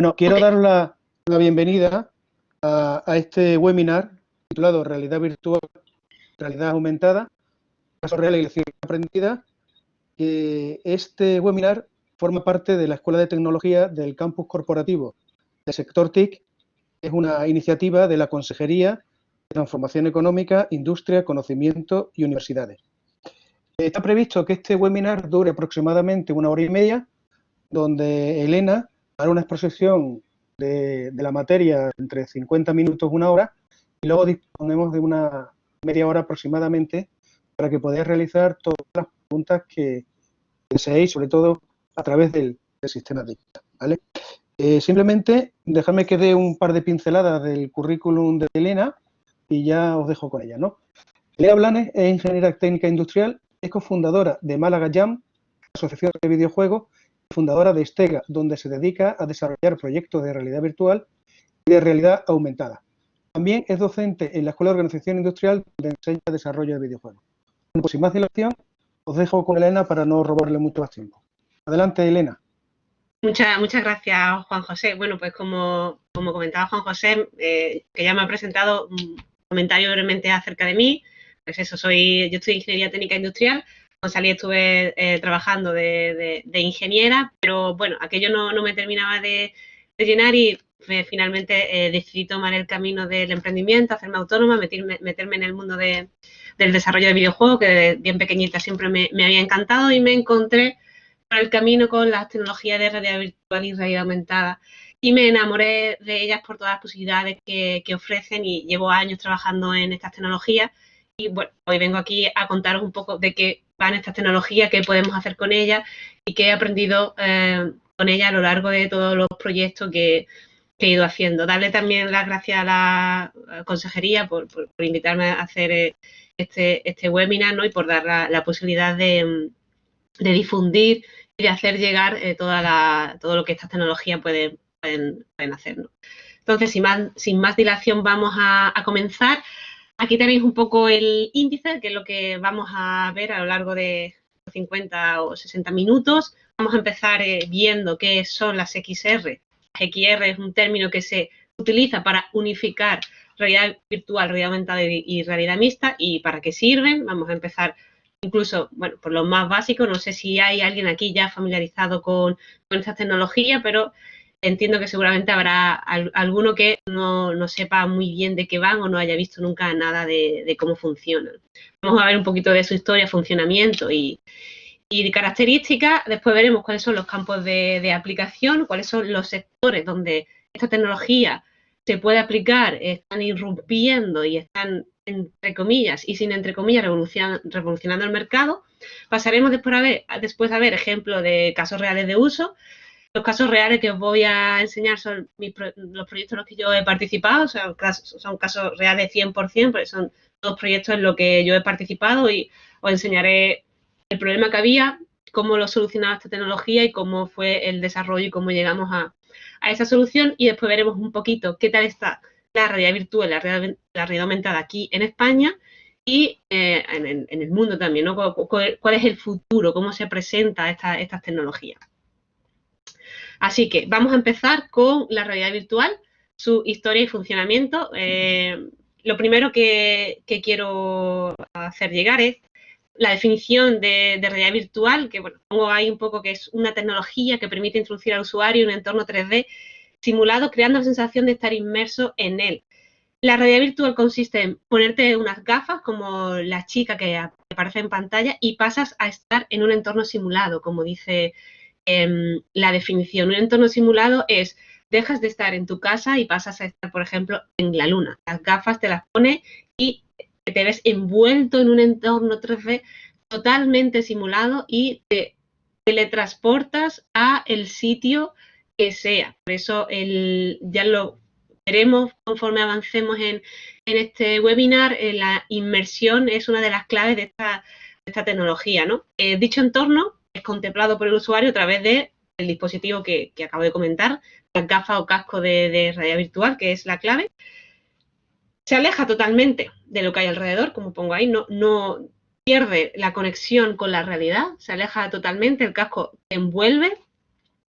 Bueno, quiero dar la, bienvenida a, este webinar titulado Realidad Virtual, Realidad Aumentada, Caso Real y Lección Aprendida. este webinar forma parte de la Escuela de Tecnología del Campus Corporativo del sector TIC. Es una iniciativa de la Consejería de Transformación Económica, Industria, Conocimiento y Universidades. Está previsto que este webinar dure aproximadamente una hora y media, donde Elena una exposición de, la materia entre 50 minutos y una hora y luego disponemos de una media hora aproximadamente para que podáis realizar todas las preguntas que deseéis, sobre todo a través del, sistema digital. ¿vale? Eh, simplemente dejadme que dé un par de pinceladas del currículum de Elena y ya os dejo con ella. ¿no? Elena Blanes es ingeniera técnica industrial, es cofundadora de Málaga Jam, asociación de videojuegos, fundadora de Estega, donde se dedica a desarrollar proyectos de realidad virtual y de realidad aumentada. También es docente en la Escuela de Organización Industrial, donde enseña desarrollo de videojuegos. Bueno, pues sin más dilación, os dejo con Elena para no robarle mucho más tiempo. Adelante, Elena. Muchas, muchas gracias, Juan José. Bueno, pues como, como comentaba Juan José, eh, que ya me ha presentado un comentario brevemente acerca de mí. Pues eso, soy, yo estoy Ingeniería Técnica Industrial, salí estuve eh, trabajando de, ingeniera, pero bueno, aquello no, me terminaba de, llenar y finalmente eh, decidí tomar el camino del emprendimiento, hacerme autónoma, meterme, en el mundo del desarrollo de videojuegos, que bien pequeñita siempre me, había encantado y me encontré por el camino con las tecnologías de realidad virtual y realidad aumentada. Y me enamoré de ellas por todas las posibilidades que, que ofrecen y llevo años trabajando en estas tecnologías. Y bueno, hoy vengo aquí a contaros un poco de qué van estas tecnologías, qué podemos hacer con ellas y qué he aprendido eh, con ellas a lo largo de todos los proyectos que, he ido haciendo. Darle también las gracias a la consejería por, invitarme a hacer eh, este, este webinar ¿no? y por dar la, posibilidad de, difundir y de hacer llegar eh, toda la, todo lo que estas tecnologías pueden, pueden, hacer. Entonces, sin más, sin más dilación, vamos a comenzar. Aquí tenéis un poco el índice, que es lo que vamos a ver a lo largo de 50 o 60 minutos. Vamos a empezar eh, viendo qué son las XR. XR es un término que se utiliza para unificar realidad virtual, realidad aumentada y realidad mixta y para qué sirven. Vamos a empezar incluso, bueno, por lo más básico. No sé si hay alguien aquí ya familiarizado con, con esta tecnología, pero entiendo que seguramente habrá alguno que no, sepa muy bien de qué van o no haya visto nunca nada de, cómo funcionan. Vamos a ver un poquito de su historia, funcionamiento y, características. Después veremos cuáles son los campos de, aplicación, cuáles son los sectores donde esta tecnología se puede aplicar, están irrumpiendo y están, entre comillas, y sin entre comillas, revolucionando el mercado. Pasaremos después a ver, después a ver ejemplos de casos reales de uso los casos reales que os voy a enseñar son los proyectos en los que yo he participado, son casos, son casos reales 100%, porque son dos proyectos en los que yo he participado y os enseñaré el problema que había, cómo lo solucionaba esta tecnología y cómo fue el desarrollo y cómo llegamos a, esa solución. Y después veremos un poquito qué tal está la realidad virtual, la realidad, aumentada aquí en España y eh, en, el mundo también, ¿no? ¿Cuál, es el futuro? ¿Cómo se presenta esta, estas tecnologías? Así que vamos a empezar con la realidad virtual, su historia y funcionamiento. Eh, lo primero que, quiero hacer llegar es la definición de, realidad virtual, que bueno, pongo ahí un poco que es una tecnología que permite introducir al usuario un entorno 3D simulado, creando la sensación de estar inmerso en él. La realidad virtual consiste en ponerte unas gafas como la chica que aparece en pantalla y pasas a estar en un entorno simulado, como dice Em, la definición. Un entorno simulado es dejas de estar en tu casa y pasas a estar, por ejemplo, en la luna. Las gafas te las pone y te ves envuelto en un entorno 3D totalmente simulado y te teletransportas a el sitio que sea. Por eso el, ya lo veremos conforme avancemos en, este webinar. Eh, la inmersión es una de las claves de esta, tecnología. ¿no? Eh, dicho entorno es contemplado por el usuario a través del dispositivo que, acabo de comentar, la gafa o casco de, realidad virtual, que es la clave. Se aleja totalmente de lo que hay alrededor, como pongo ahí, no, no pierde la conexión con la realidad, se aleja totalmente, el casco te envuelve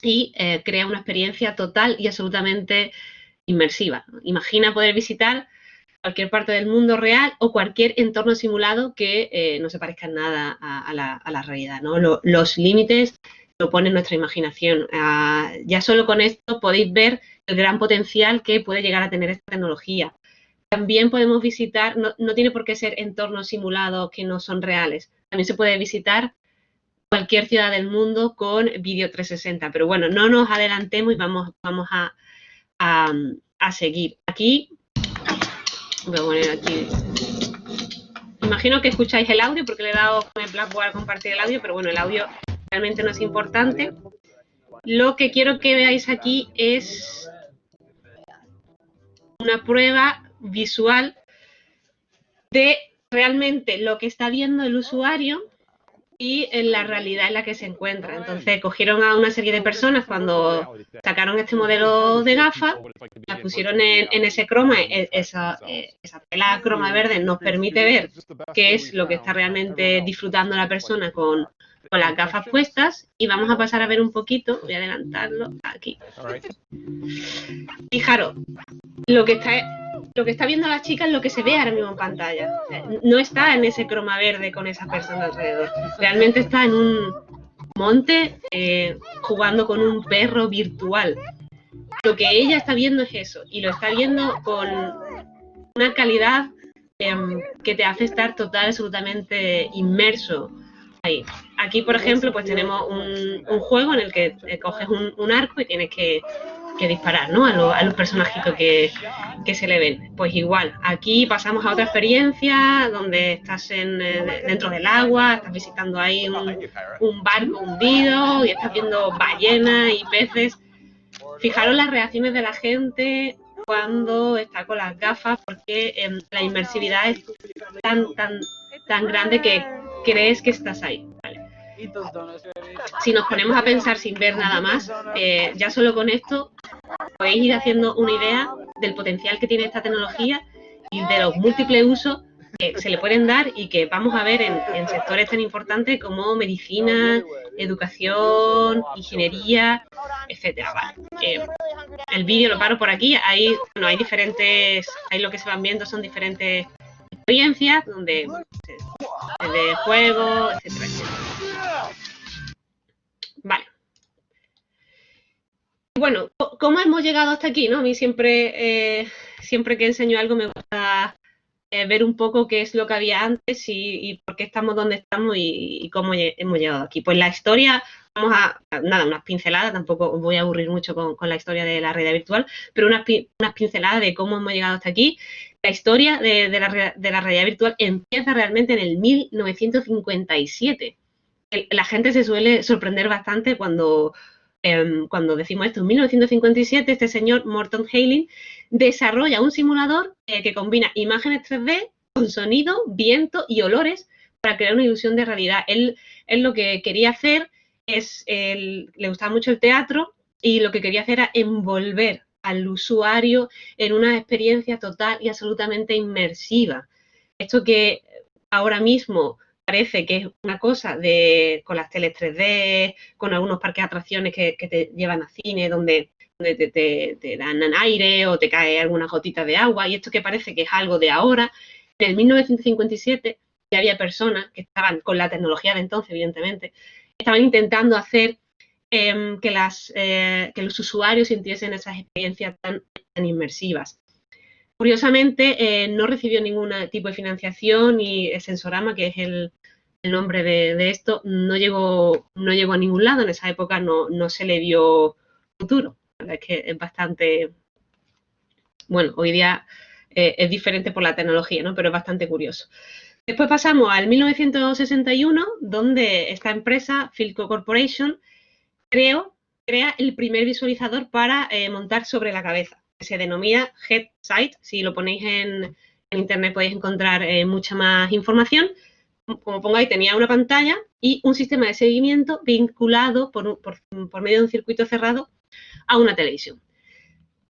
y eh, crea una experiencia total y absolutamente inmersiva. Imagina poder visitar cualquier parte del mundo real o cualquier entorno simulado que eh, no se parezca en nada a, la, realidad. los límites lo pone nuestra imaginación. Ah, ya solo con esto podéis ver el gran potencial que puede llegar a tener esta tecnología. También podemos visitar, no, tiene por qué ser entornos simulados que no son reales. También se puede visitar cualquier ciudad del mundo con vídeo 360. Pero bueno, no nos adelantemos y vamos, a, seguir. Aquí, voy a poner aquí. Imagino que escucháis el audio porque le he dado el Blackboard a compartir el audio, pero bueno, el audio realmente no es importante. Lo que quiero que veáis aquí es una prueba visual de realmente lo que está viendo el usuario y en la realidad en la que se encuentra. Entonces cogieron a una serie de personas cuando sacaron este modelo de gafas, las pusieron en, ese croma, e, esa, eh, esa tela croma verde nos permite ver qué es lo que está realmente disfrutando la persona con, con las gafas puestas. Y vamos a pasar a ver un poquito, voy a adelantarlo aquí. Fijaros, lo que está lo que está viendo la chica es lo que se ve ahora mismo en pantalla. No está en ese croma verde con esa persona alrededor. Realmente está en un monte eh, jugando con un perro virtual. Lo que ella está viendo es eso y lo está viendo con una calidad em, que te hace estar total, absolutamente inmerso ahí. Aquí, por ejemplo, pues tenemos un, juego en el que coges un arco y tienes que que disparar, ¿no? A, los personajitos que, se le ven. Pues igual, aquí pasamos a otra experiencia donde estás en, eh, dentro del agua, estás visitando ahí un, barco hundido y estás viendo ballenas y peces. Fijaros las reacciones de la gente cuando está con las gafas porque em, la inmersividad es tan, tan, tan grande que crees que estás ahí. Si nos ponemos a pensar sin ver nada más, eh, ya solo con esto podéis ir haciendo una idea del potencial que tiene esta tecnología y de los múltiples usos que se le pueden dar y que vamos a ver en, sectores tan importantes como medicina, educación, ingeniería, etcétera. Eh, el vídeo lo paro por aquí. Hay, bueno, hay diferentes, ahí lo que se van viendo son diferentes experiencias donde de juego, etcétera. Vale. Bueno, ¿cómo hemos llegado hasta aquí? ¿no? A mí siempre, eh, siempre que enseño algo me gusta eh, ver un poco qué es lo que había antes y, por qué estamos donde estamos y, cómo hemos llegado aquí. Pues la historia, vamos a, nada, unas pinceladas, tampoco os voy a aburrir mucho con, la historia de la realidad virtual, pero unas, pinceladas de cómo hemos llegado hasta aquí. La historia de, la, de la realidad virtual empieza realmente en el 1957 la gente se suele sorprender bastante cuando, em, cuando decimos esto. En 1957, este señor Morton Hailing desarrolla un simulador eh, que combina imágenes 3D con sonido, viento y olores para crear una ilusión de realidad. Él, él lo que quería hacer es, le gustaba mucho el teatro y lo que quería hacer era envolver al usuario en una experiencia total y absolutamente inmersiva. Esto que ahora mismo parece que es una cosa de con las teles 3D, con algunos parques de atracciones que, te llevan a cine donde, te, dan aire o te cae alguna gotita de agua y esto que parece que es algo de ahora. En el 1957 ya había personas que estaban con la tecnología de entonces, evidentemente, estaban intentando hacer em, eh, que los usuarios sintiesen esas experiencias tan, inmersivas. Curiosamente, eh, no recibió ningún tipo de financiación y Sensorama, que es el, el nombre de, esto, no llegó, no llegó a ningún lado. En esa época no, no se le dio futuro. es que es bastante. Bueno, hoy día eh, es diferente por la tecnología, ¿no? Pero es bastante curioso. Después pasamos al 1961, donde esta empresa, Filco Corporation, creó, crea el primer visualizador para eh, montar sobre la cabeza, se denomina Headsight. Si lo ponéis en, internet podéis encontrar eh, mucha más información como pongáis, tenía una pantalla y un sistema de seguimiento vinculado por, medio de un circuito cerrado a una televisión.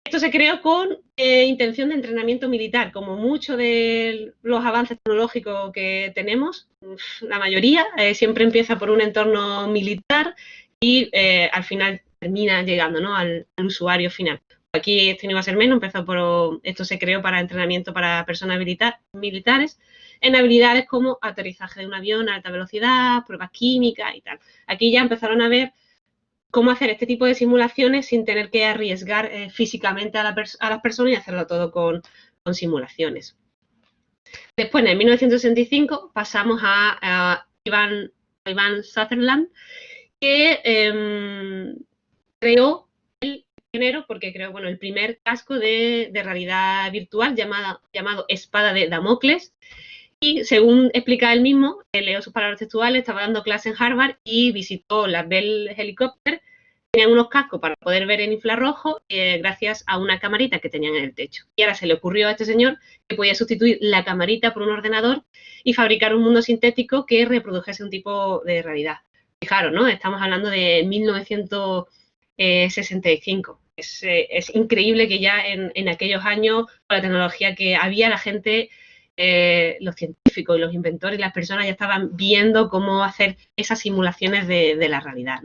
Esto se creó con eh, intención de entrenamiento militar. Como muchos de los avances tecnológicos que tenemos, la mayoría eh, siempre empieza por un entorno militar y eh, al final termina llegando al, usuario final. Aquí esto no iba a ser menos, empezó por, esto se creó para entrenamiento para personas militares, en habilidades como aterrizaje de un avión a alta velocidad, pruebas químicas y tal. Aquí ya empezaron a ver cómo hacer este tipo de simulaciones sin tener que arriesgar eh, físicamente a, las personas y hacerlo todo con, simulaciones. Después, en 1965, pasamos a, Ivan, Sutherland, que em, creó el género, porque creó bueno, el primer casco de, realidad virtual llamado Espada de Damocles. Y según explica él mismo, leo sus palabras textuales, estaba dando clase en Harvard y visitó la Bell Helicopter. Tenían unos cascos para poder ver en infrarrojo eh, gracias a una camarita que tenían en el techo. Y ahora se le ocurrió a este señor que podía sustituir la camarita por un ordenador y fabricar un mundo sintético que reprodujese un tipo de realidad. Fijaros, ¿no? Estamos hablando de 1965. Es, eh, es increíble que ya en, en, aquellos años, con la tecnología que había, la gente, eh, los científicos y los inventores y las personas ya estaban viendo cómo hacer esas simulaciones de, la realidad.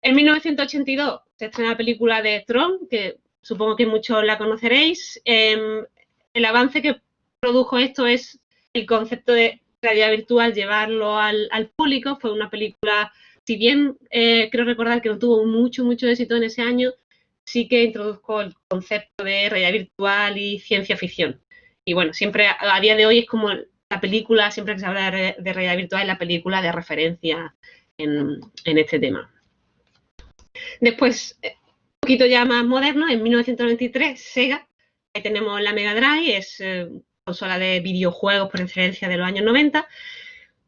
En 1982 se estrena la película de Tron, que supongo que muchos la conoceréis. Em, el avance que produjo esto es el concepto de realidad virtual llevarlo al, público. Fue una película, si bien eh, creo recordar que no tuvo mucho, mucho éxito en ese año, sí que introdujo el concepto de realidad virtual y ciencia ficción. Y bueno, siempre a, día de hoy es como la película, siempre que se habla de, realidad virtual, es la película de referencia en, este tema. Después, eh, un poquito ya más moderno, en 1993, Sega, ahí tenemos la Mega Drive, es eh, consola de videojuegos por excelencia de los años 90,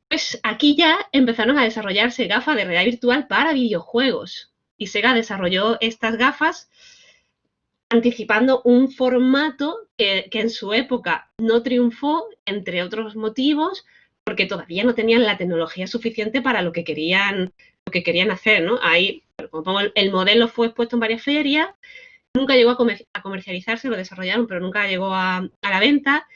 pues aquí ya empezaron a desarrollarse gafas de realidad virtual para videojuegos. Y Sega desarrolló estas gafas anticipando un formato que, en su época no triunfó, entre otros motivos, porque todavía no tenían la tecnología suficiente para lo que querían, lo que querían hacer, ¿no? Ahí, el modelo fue expuesto en varias ferias, nunca llegó a, comercializarse, lo desarrollaron, pero nunca llegó a la venta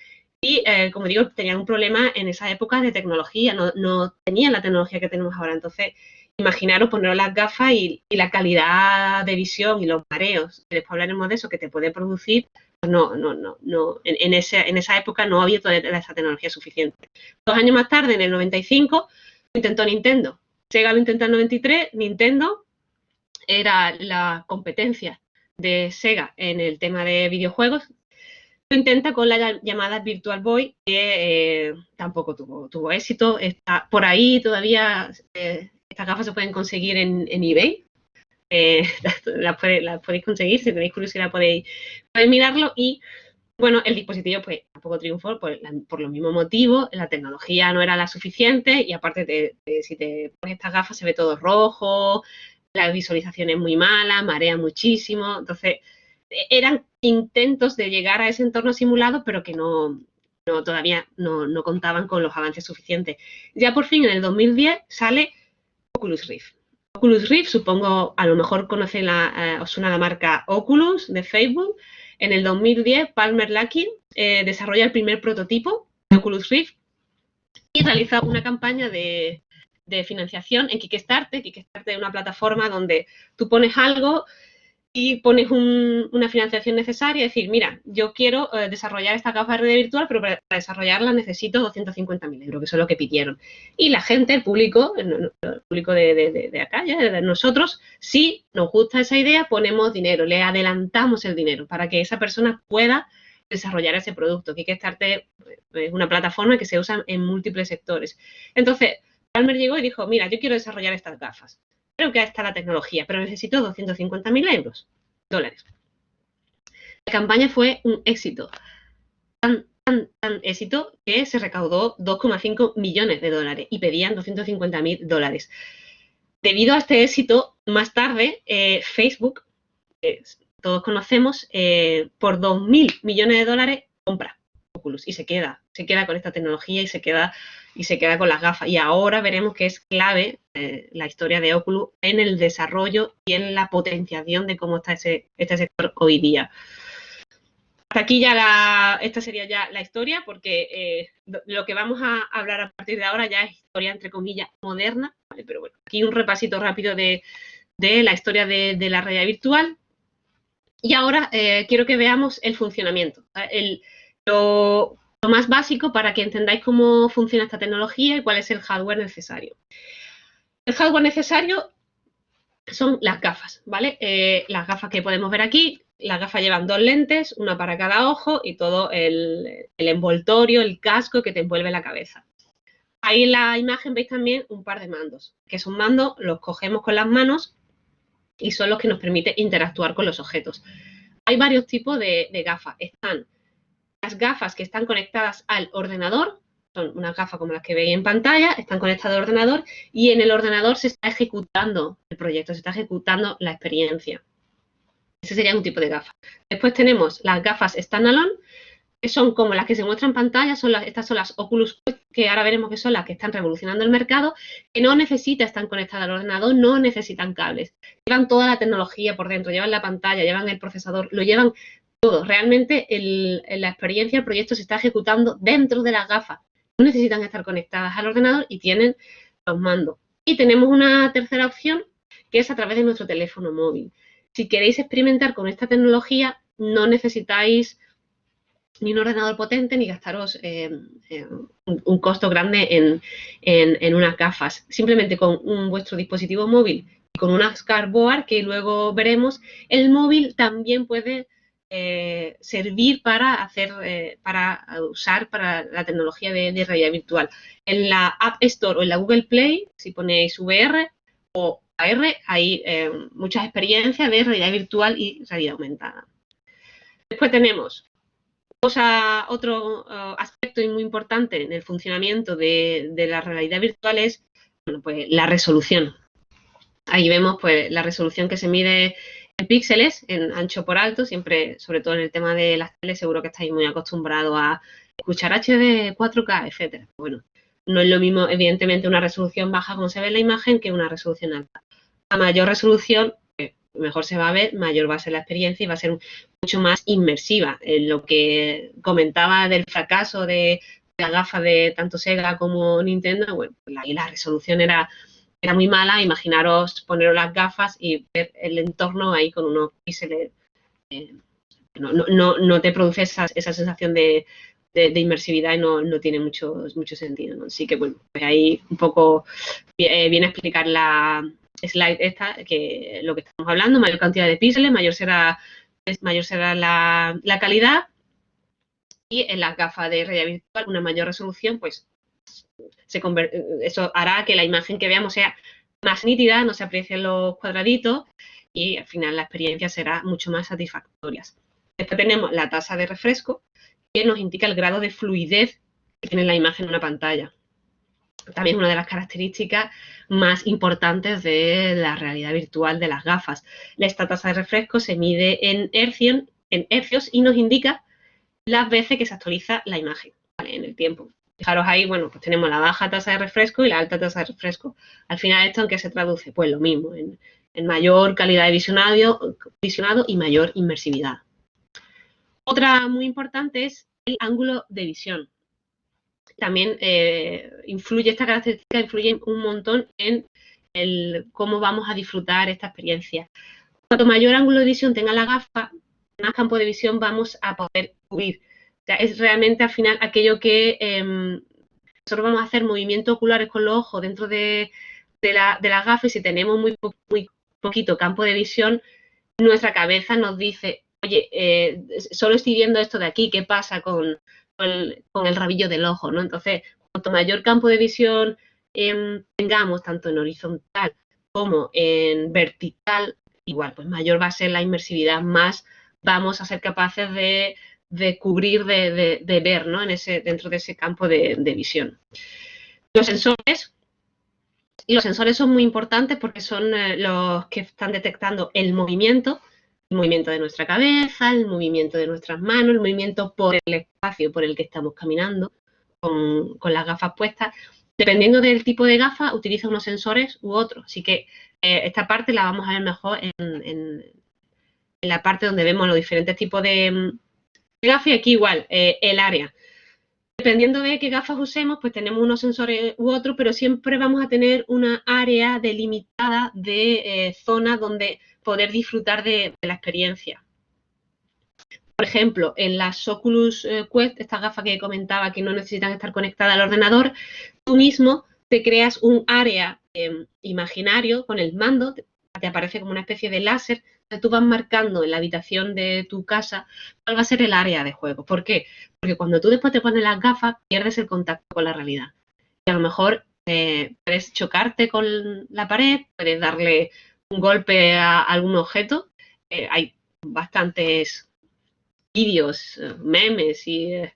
y, eh, como digo, tenían un problema en esa época de tecnología, no, tenían la tecnología que tenemos ahora. Entonces, imaginaros poner las gafas y, la calidad de visión y los mareos, después hablaremos de eso, que te puede producir, pues no, no, no, no, en, en esa época no había toda esa tecnología suficiente. Dos años más tarde, en el 95, intentó Nintendo. Sega lo intentó en el 93, Nintendo era la competencia de Sega en el tema de videojuegos, intenta con la llamada Virtual Boy, que eh, tampoco tuvo, tuvo éxito. Está por ahí todavía, eh, estas gafas se pueden conseguir en, eBay. Eh, las, podéis conseguir, si tenéis curiosidad podéis, mirarlo. Y bueno, el dispositivo pues tampoco triunfó por, por, los mismos motivos. La tecnología no era la suficiente y aparte si te pones estas gafas se ve todo rojo, la visualización es muy mala, marea muchísimo. Entonces, eran intentos de llegar a ese entorno simulado, pero que no, todavía no, contaban con los avances suficientes. Ya por fin en el 2010 sale Oculus Rift. Oculus Rift, supongo, a lo mejor conocen la, eh, la marca Oculus de Facebook. En el 2010, Palmer Luckey eh, desarrolla el primer prototipo de Oculus Rift y realiza una campaña de, de financiación en Kickstarter. Kickstarter es una plataforma donde tú pones algo y pones una financiación necesaria, es decir, mira, yo quiero eh, desarrollar esta capa de red virtual, pero para, desarrollarla necesito 250.000 euros, que eso es lo que pidieron. Y la gente, el público, el, público de, acá, ya, de nosotros, si nos gusta esa idea, ponemos dinero, le adelantamos el dinero para que esa persona pueda desarrollar ese producto. Kickstarter es una plataforma que se usa en múltiples sectores. Entonces, Palmer llegó y dijo, mira, yo quiero desarrollar estas gafas creo que está la tecnología, pero necesito 250.000 euros, dólares. La campaña fue un éxito, tan, tan, tan éxito que se recaudó 2,5 millones de dólares y pedían 250.000 dólares. Debido a este éxito, más tarde eh, Facebook, todos conocemos, eh, por 2.000 millones de dólares compra Oculus y se queda, se queda con esta tecnología y se queda y se queda con las gafas. Y ahora veremos que es clave eh, la historia de Oculus en el desarrollo y en la potenciación de cómo está ese, este sector hoy día. Hasta aquí ya la, esta sería ya la historia, porque eh, lo que vamos a hablar a partir de ahora ya es historia entre comillas moderna, pero bueno, aquí un repasito rápido de, la historia de, la realidad virtual. Y ahora eh, quiero que veamos el funcionamiento, lo, más básico para que entendáis cómo funciona esta tecnología y cuál es el hardware necesario. El hardware necesario son las gafas, ¿vale? Eh, las gafas que podemos ver aquí, las gafas llevan dos lentes, una para cada ojo y todo el, el envoltorio, el casco que te envuelve la cabeza. Ahí en la imagen veis también un par de mandos, que son mandos, los cogemos con las manos y son los que nos permiten interactuar con los objetos. Hay varios tipos de, gafas. Están las gafas que están conectadas al ordenador, son unas gafas como las que veis en pantalla, están conectadas al ordenador y en el ordenador se está ejecutando el proyecto, se está ejecutando la experiencia. Ese sería un tipo de gafa. Después tenemos las gafas standalone, que son como las que se muestran en pantalla, son estas son las Oculus que ahora veremos que son las que están revolucionando el mercado, que no necesitan estar conectadas al ordenador, no necesitan cables. Llevan toda la tecnología por dentro, llevan la pantalla, llevan el procesador, lo llevan todo. Realmente la experiencia, el proyecto se está ejecutando dentro de las gafas. No necesitan estar conectadas al ordenador y tienen los mandos. Y tenemos una tercera opción que es a través de nuestro teléfono móvil. Si queréis experimentar con esta tecnología, no necesitáis ni un ordenador potente ni gastaros eh, eh, un, costo grande en, unas gafas. Simplemente con vuestro dispositivo móvil y con una cardboard que luego veremos, el móvil también puede eh, servir para hacer, para usar para la tecnología de, realidad virtual. En la App Store o en la Google Play, si ponéis VR o AR, hay muchas experiencias de realidad virtual y realidad aumentada. Después tenemos otro uh, aspecto muy importante en el funcionamiento de, la realidad virtual es pues, la resolución. Ahí vemos pues, la resolución que se mide en píxeles, en ancho por alto, siempre, sobre todo en el tema de las teles, seguro que estáis muy acostumbrados a escuchar HD, 4K, etcétera. Bueno, no es lo mismo, evidentemente, una resolución baja como se ve en la imagen que una resolución alta. A mayor resolución, mejor se va a ver, mayor va a ser la experiencia y va a ser mucho más inmersiva. En lo que comentaba del fracaso de, la gafa de tanto Sega como Nintendo, bueno, pues ahí la resolución era, era muy mala. Imaginaros poneros las gafas y ver el entorno ahí con unos píxeles. Eh, no, no, no, te produce esa, esa sensación de, de, inmersividad y no, no, tiene mucho, mucho sentido. Así que bueno, pues ahí un poco eh, viene a explicar la, slide esta, que lo que estamos hablando, mayor cantidad de píxeles, mayor será, mayor será la, calidad y en las gafas de realidad virtual una mayor resolución, pues eso hará que la imagen que veamos sea más nítida, no se aprecien los cuadraditos y al final la experiencia será mucho más satisfactoria. Después tenemos la tasa de refresco, que nos indica el grado de fluidez que tiene la imagen en una pantalla también una de las características más importantes de la realidad virtual de las gafas. Esta tasa de refresco se mide en hercios y nos indica las veces que se actualiza la imagen en el tiempo. Fijaros ahí, bueno, pues tenemos la baja tasa de refresco y la alta tasa de refresco. Al final, ¿esto en qué se traduce? Pues lo mismo, en, mayor calidad de visionado, y mayor inmersividad. Otra muy importante es el ángulo de visión también eh, influye, esta característica influye un montón en el cómo vamos a disfrutar esta experiencia. Cuanto mayor ángulo de visión tenga la gafa, más campo de visión vamos a poder cubrir. Es realmente al final aquello que em, nosotros vamos a hacer movimientos oculares con los ojos dentro de, la, de las gafas y si tenemos muy, muy poquito campo de visión, nuestra cabeza nos dice, oye, eh, solo estoy viendo esto de aquí, ¿qué pasa con, con el, rabillo del ojo, ¿no? Entonces, cuanto mayor campo de visión em, tengamos, tanto en horizontal como en vertical, igual, pues mayor va a ser la inmersividad, más vamos a ser capaces de, cubrir, de, ver, ¿no? En ese, dentro de ese campo de, visión. Los sensores y los sensores son muy importantes porque son eh, los que están detectando el movimiento el movimiento de nuestra cabeza, el movimiento de nuestras manos, el movimiento por el espacio por el que estamos caminando con, las gafas puestas. Dependiendo del tipo de gafa, utiliza unos sensores u otros. Así que eh, esta parte la vamos a ver mejor en, la parte donde vemos los diferentes tipos de, gafas. Y aquí igual, eh, el área. Dependiendo de qué gafas usemos, pues tenemos unos sensores u otros, pero siempre vamos a tener una área delimitada de eh, zonas donde poder disfrutar de, la experiencia. Por ejemplo, en las Oculus eh, Quest, estas gafas que comentaba que no necesitan estar conectadas al ordenador, tú mismo te creas un área em, imaginario con el mando, te aparece como una especie de láser tú vas marcando en la habitación de tu casa cuál va a ser el área de juego. ¿Por qué? Porque cuando tú después te pones las gafas, pierdes el contacto con la realidad. Y a lo mejor eh, puedes chocarte con la pared, puedes darle un golpe a algún objeto. Eh, hay bastantes vídeos, eh, memes y hay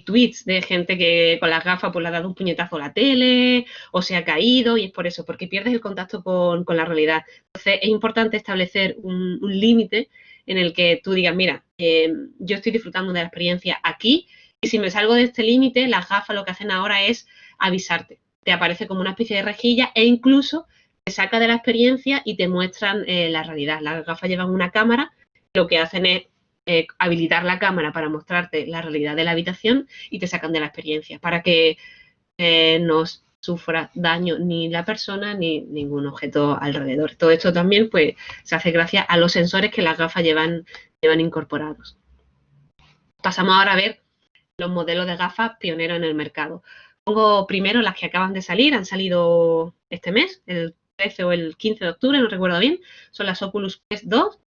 tweets de gente que con las gafas pues le ha dado un puñetazo a la tele o se ha caído y es por eso, porque pierdes el contacto con, la realidad. Entonces es importante establecer un, límite en el que tú digas, mira, eh, yo estoy disfrutando de la experiencia aquí y si me salgo de este límite, las gafas lo que hacen ahora es avisarte. Te aparece como una especie de rejilla e incluso te saca de la experiencia y te muestran eh, la realidad. Las gafas llevan una cámara, lo que hacen es eh, habilitar la cámara para mostrarte la realidad de la habitación y te sacan de la experiencia para que eh, no sufra daño ni la persona ni ningún objeto alrededor. Todo esto también pues, se hace gracias a los sensores que las gafas llevan, llevan incorporados. Pasamos ahora a ver los modelos de gafas pioneros en el mercado. Pongo primero las que acaban de salir, han salido este mes, el 13 o el 15 de octubre, no recuerdo bien, son las Oculus Quest 2,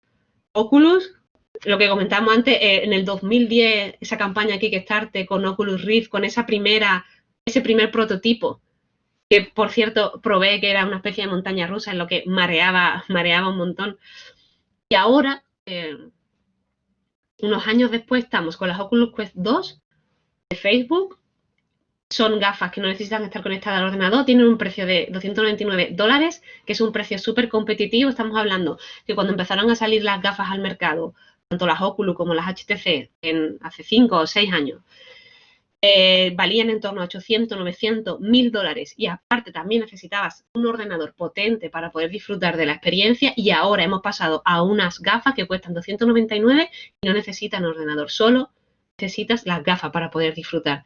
Oculus, lo que comentamos antes, eh, en el 2010, esa campaña Kickstarter con Oculus Rift, con esa primera, ese primer prototipo, que por cierto probé que era una especie de montaña rusa en lo que mareaba, mareaba un montón. Y ahora, eh, unos años después, estamos con las Oculus Quest 2 de Facebook. Son gafas que no necesitan estar conectadas al ordenador, tienen un precio de 299 dólares, que es un precio súper competitivo. Estamos hablando que cuando empezaron a salir las gafas al mercado, tanto las Oculus como las HTC en, hace 5 o 6 años, eh, valían en torno a 800, 900, 1000 dólares. Y aparte también necesitabas un ordenador potente para poder disfrutar de la experiencia. Y ahora hemos pasado a unas gafas que cuestan 299 y no necesitan ordenador, solo necesitas las gafas para poder disfrutar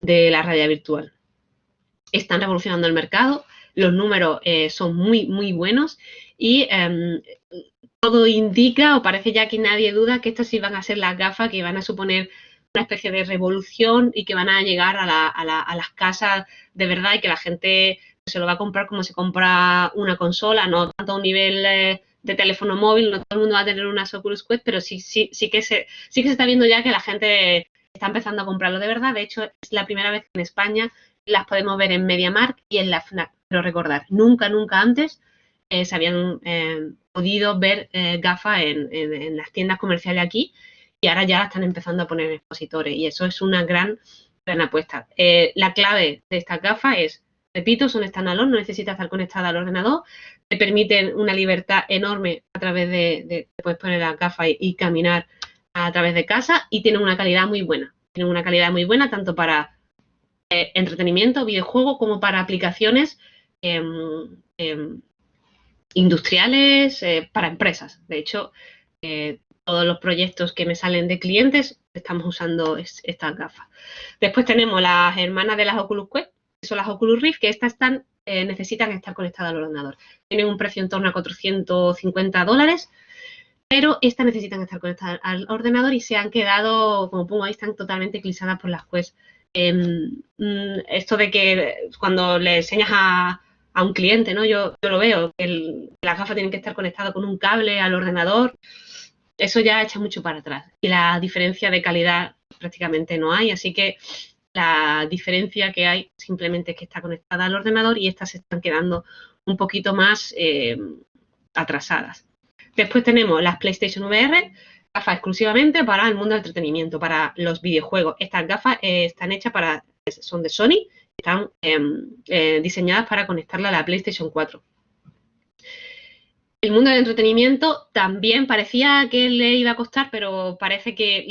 de la realidad virtual. Están revolucionando el mercado, los números eh, son muy, muy buenos y em, todo indica, o parece ya que nadie duda, que estas sí van a ser las gafas que van a suponer una especie de revolución y que van a llegar a, las casas de verdad y que la gente se lo va a comprar como se compra una consola, no tanto a un nivel eh, de teléfono móvil, no todo el mundo va a tener una Oculus Quest, pero sí, sí, sí, que se, sí que se está viendo ya que la gente está empezando a comprarlo de verdad. De hecho, es la primera vez que en España las podemos ver en MediaMarkt y en la FNAC. Pero recordar, nunca, nunca antes eh, se habían eh, podido ver eh, gafas en, las tiendas comerciales aquí y ahora ya están empezando a poner expositores y eso es una gran, gran apuesta. la clave de estas gafas es, repito, son standalone, no necesitas estar conectada al ordenador, te permiten una libertad enorme a través de, puedes poner las gafas y, caminar a través de casa y tienen una calidad muy buena. Tienen una calidad muy buena tanto para entretenimiento, videojuego, como para aplicaciones em, em, industriales, eh, para empresas. De hecho, eh, todos los proyectos que me salen de clientes estamos usando estas gafas. Después tenemos las hermanas de las Oculus Quest, que son las Oculus Rift, que estas están, eh, necesitan estar conectadas al ordenador. Tienen un precio en torno a 450 dólares, pero estas necesitan estar conectadas al ordenador y se han quedado, como pongo ahí, están totalmente eclipsadas por las Quest. Em, mm, esto de que cuando le enseñas a, a un cliente, ¿no? Yo, lo veo, el, las gafas tienen que estar conectadas con un cable al ordenador, eso ya echa mucho para atrás. Y la diferencia de calidad prácticamente no hay, así que la diferencia que hay simplemente es que está conectada al ordenador y estas se están quedando un poquito más eh, atrasadas. Después tenemos las PlayStation VR, gafas exclusivamente para el mundo del entretenimiento, para los videojuegos. Estas gafas eh, están hechas para, son de Sony están em, eh, diseñadas para conectarla a la PlayStation 4. El mundo del entretenimiento también parecía que le iba a costar, pero parece que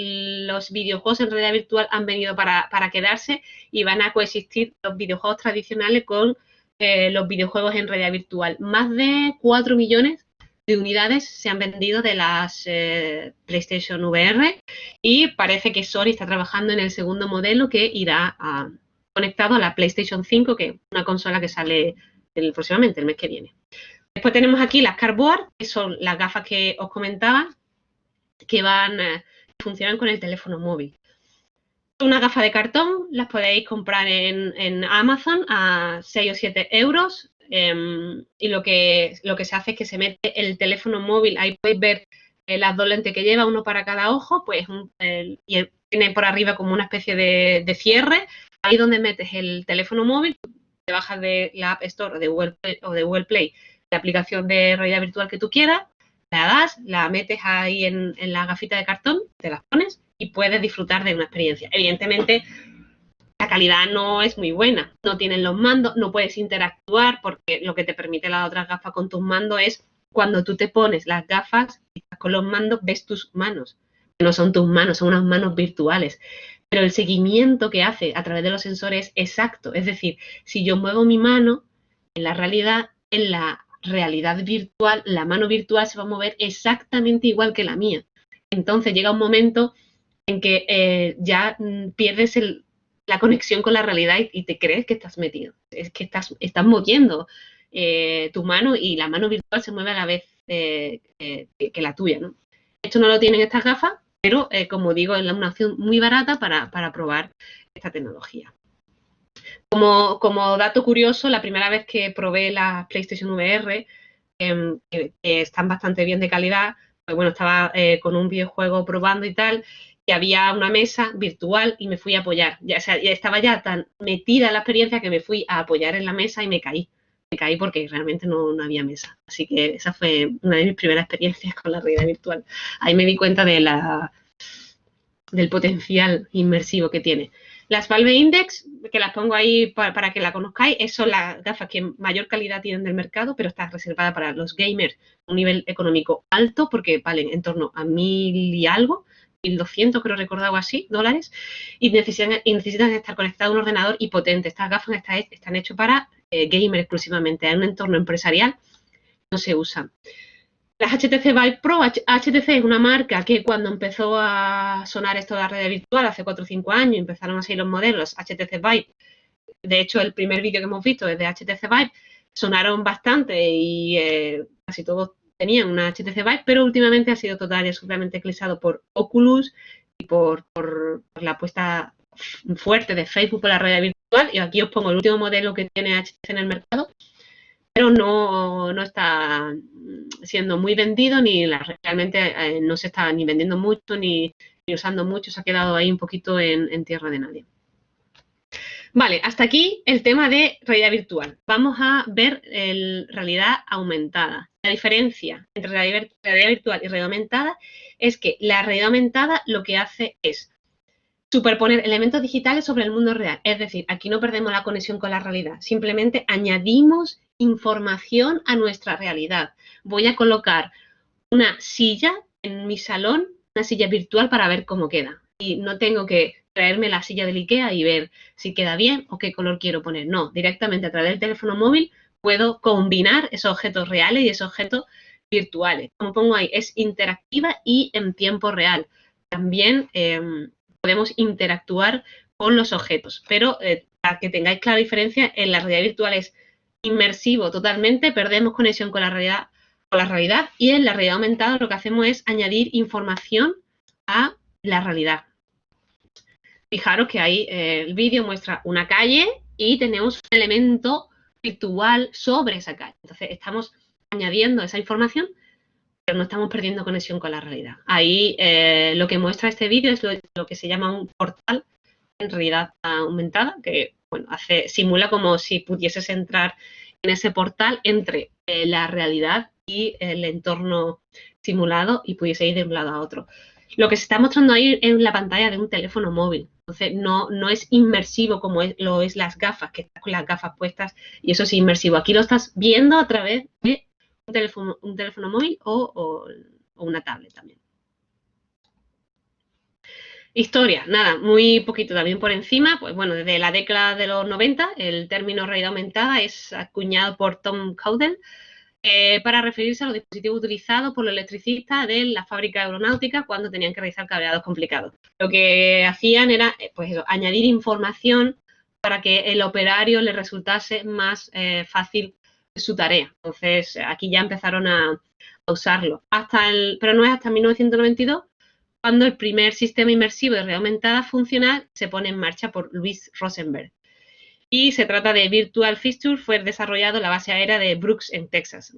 los videojuegos en realidad virtual han venido para, quedarse y van a coexistir los videojuegos tradicionales con eh, los videojuegos en realidad virtual. Más de 4 millones de unidades se han vendido de las eh, PlayStation VR y parece que Sony está trabajando en el segundo modelo que irá conectado a la PlayStation 5, que es una consola que sale el, próximamente, el mes que viene. Después tenemos aquí las Cardboard, que son las gafas que os comentaba, que van, eh, funcionan con el teléfono móvil. Una gafa de cartón, las podéis comprar en, Amazon a 6 o 7 euros. Em, y lo que, lo que se hace es que se mete el teléfono móvil, ahí podéis ver eh, las dos lentes que lleva, uno para cada ojo, pues y tiene por arriba como una especie de, cierre. Ahí donde metes el teléfono móvil, te bajas de la App Store de Google o de Google Play la aplicación de realidad virtual que tú quieras, la das, la metes ahí en, la gafita de cartón, te las pones y puedes disfrutar de una experiencia. Evidentemente, la calidad no es muy buena, no tienen los mandos, no puedes interactuar porque lo que te permite las otras gafas con tus mandos es cuando tú te pones las gafas y estás con los mandos, ves tus manos. No son tus manos, son unas manos virtuales. Pero el seguimiento que hace a través de los sensores es exacto. Es decir, si yo muevo mi mano, en la realidad, en la realidad virtual, la mano virtual se va a mover exactamente igual que la mía. Entonces llega un momento en que eh, ya mm, pierdes la conexión con la realidad y, te crees que estás metido. Es que estás, estás moviendo eh, tu mano y la mano virtual se mueve a la vez eh, que, la tuya. ¿no? Esto no lo tienen estas gafas, pero como digo, es una opción muy barata para, probar esta tecnología. Como, dato curioso, la primera vez que probé las PlayStation VR, em, que, están bastante bien de calidad, pues bueno, estaba eh, con un videojuego probando y tal, y había una mesa virtual y me fui a apoyar. Ya, estaba ya tan metida la experiencia que me fui a apoyar en la mesa y me caí. Caí porque realmente no, no había mesa. Así que esa fue una de mis primeras experiencias con la realidad virtual. Ahí me di cuenta de la, del potencial inmersivo que tiene. Las Valve Index, que las pongo ahí para, que la conozcáis, son las gafas que mayor calidad tienen del mercado, pero está reservada para los gamers un nivel económico alto porque valen en torno a mil y algo, 1200 creo recordar así, dólares, y necesitan, estar conectados a un ordenador y potente. Estas gafas están, están hechas para eh, gamers exclusivamente, en un entorno empresarial no se usan. Las HTC Vive Pro, HTC es una marca que cuando empezó a sonar esto de la red virtual, hace 4 o 5 años, empezaron a salir los modelos HTC Vive. De hecho, el primer vídeo que hemos visto es de HTC Vive. Sonaron bastante y eh, casi todos tenían una HTC Vive, pero últimamente ha sido total y absolutamente eclipsado por Oculus y por, la apuesta fuerte de Facebook por la red virtual. Y aquí os pongo el último modelo que tiene HTC en el mercado, pero no, no está siendo muy vendido ni realmente eh, no se está ni vendiendo mucho ni, usando mucho, se ha quedado ahí un poquito en, tierra de nadie. Vale, hasta aquí el tema de realidad virtual. Vamos a ver el realidad aumentada. La diferencia entre realidad, realidad virtual y realidad aumentada es que la realidad aumentada lo que hace es superponer elementos digitales sobre el mundo real. Es decir, aquí no perdemos la conexión con la realidad, simplemente añadimos información a nuestra realidad. Voy a colocar una silla en mi salón, una silla virtual para ver cómo queda. Y no tengo que traerme la silla del IKEA y ver si queda bien o qué color quiero poner. No, directamente a través del teléfono móvil puedo combinar esos objetos reales y esos objetos virtuales. Como pongo ahí, es interactiva y en tiempo real. También em, podemos interactuar con los objetos, pero eh, para que tengáis clara diferencia, en la realidad virtual es inmersivo totalmente, perdemos conexión con la realidad, con la realidad y en la realidad aumentada lo que hacemos es añadir información a la realidad. Fijaros que ahí eh, el vídeo muestra una calle y tenemos un elemento virtual sobre esa calle. Entonces estamos añadiendo esa información, pero no estamos perdiendo conexión con la realidad. Ahí eh, lo que muestra este vídeo es lo, que se llama un portal en realidad aumentada, que bueno, hace, simula como si pudieses entrar en ese portal entre eh, la realidad y el entorno simulado y pudiese ir de un lado a otro. Lo que se está mostrando ahí es la pantalla de un teléfono móvil. Entonces, no, no es inmersivo como lo es las gafas, que estás con las gafas puestas y eso es inmersivo. Aquí lo estás viendo a través de un teléfono, un teléfono móvil o una tablet también. Historia, nada, muy poquito también por encima, pues bueno, desde la década de los 90 el término realidad aumentada es acuñado por Tom Caudell eh, para referirse a los dispositivos utilizados por los electricistas de la fábrica aeronáutica cuando tenían que realizar cableados complicados. Lo que hacían era eh, pues añadir información para que el operario le resultase más eh, fácil su tarea. Entonces, aquí ya empezaron a, usarlo. Hasta el, pero no es hasta 1992 cuando el primer sistema inmersivo de realidad funcional se pone en marcha por Luis Rosenberg y se trata de Virtual Fixture, fue desarrollado en la base aérea de Brooks en Texas.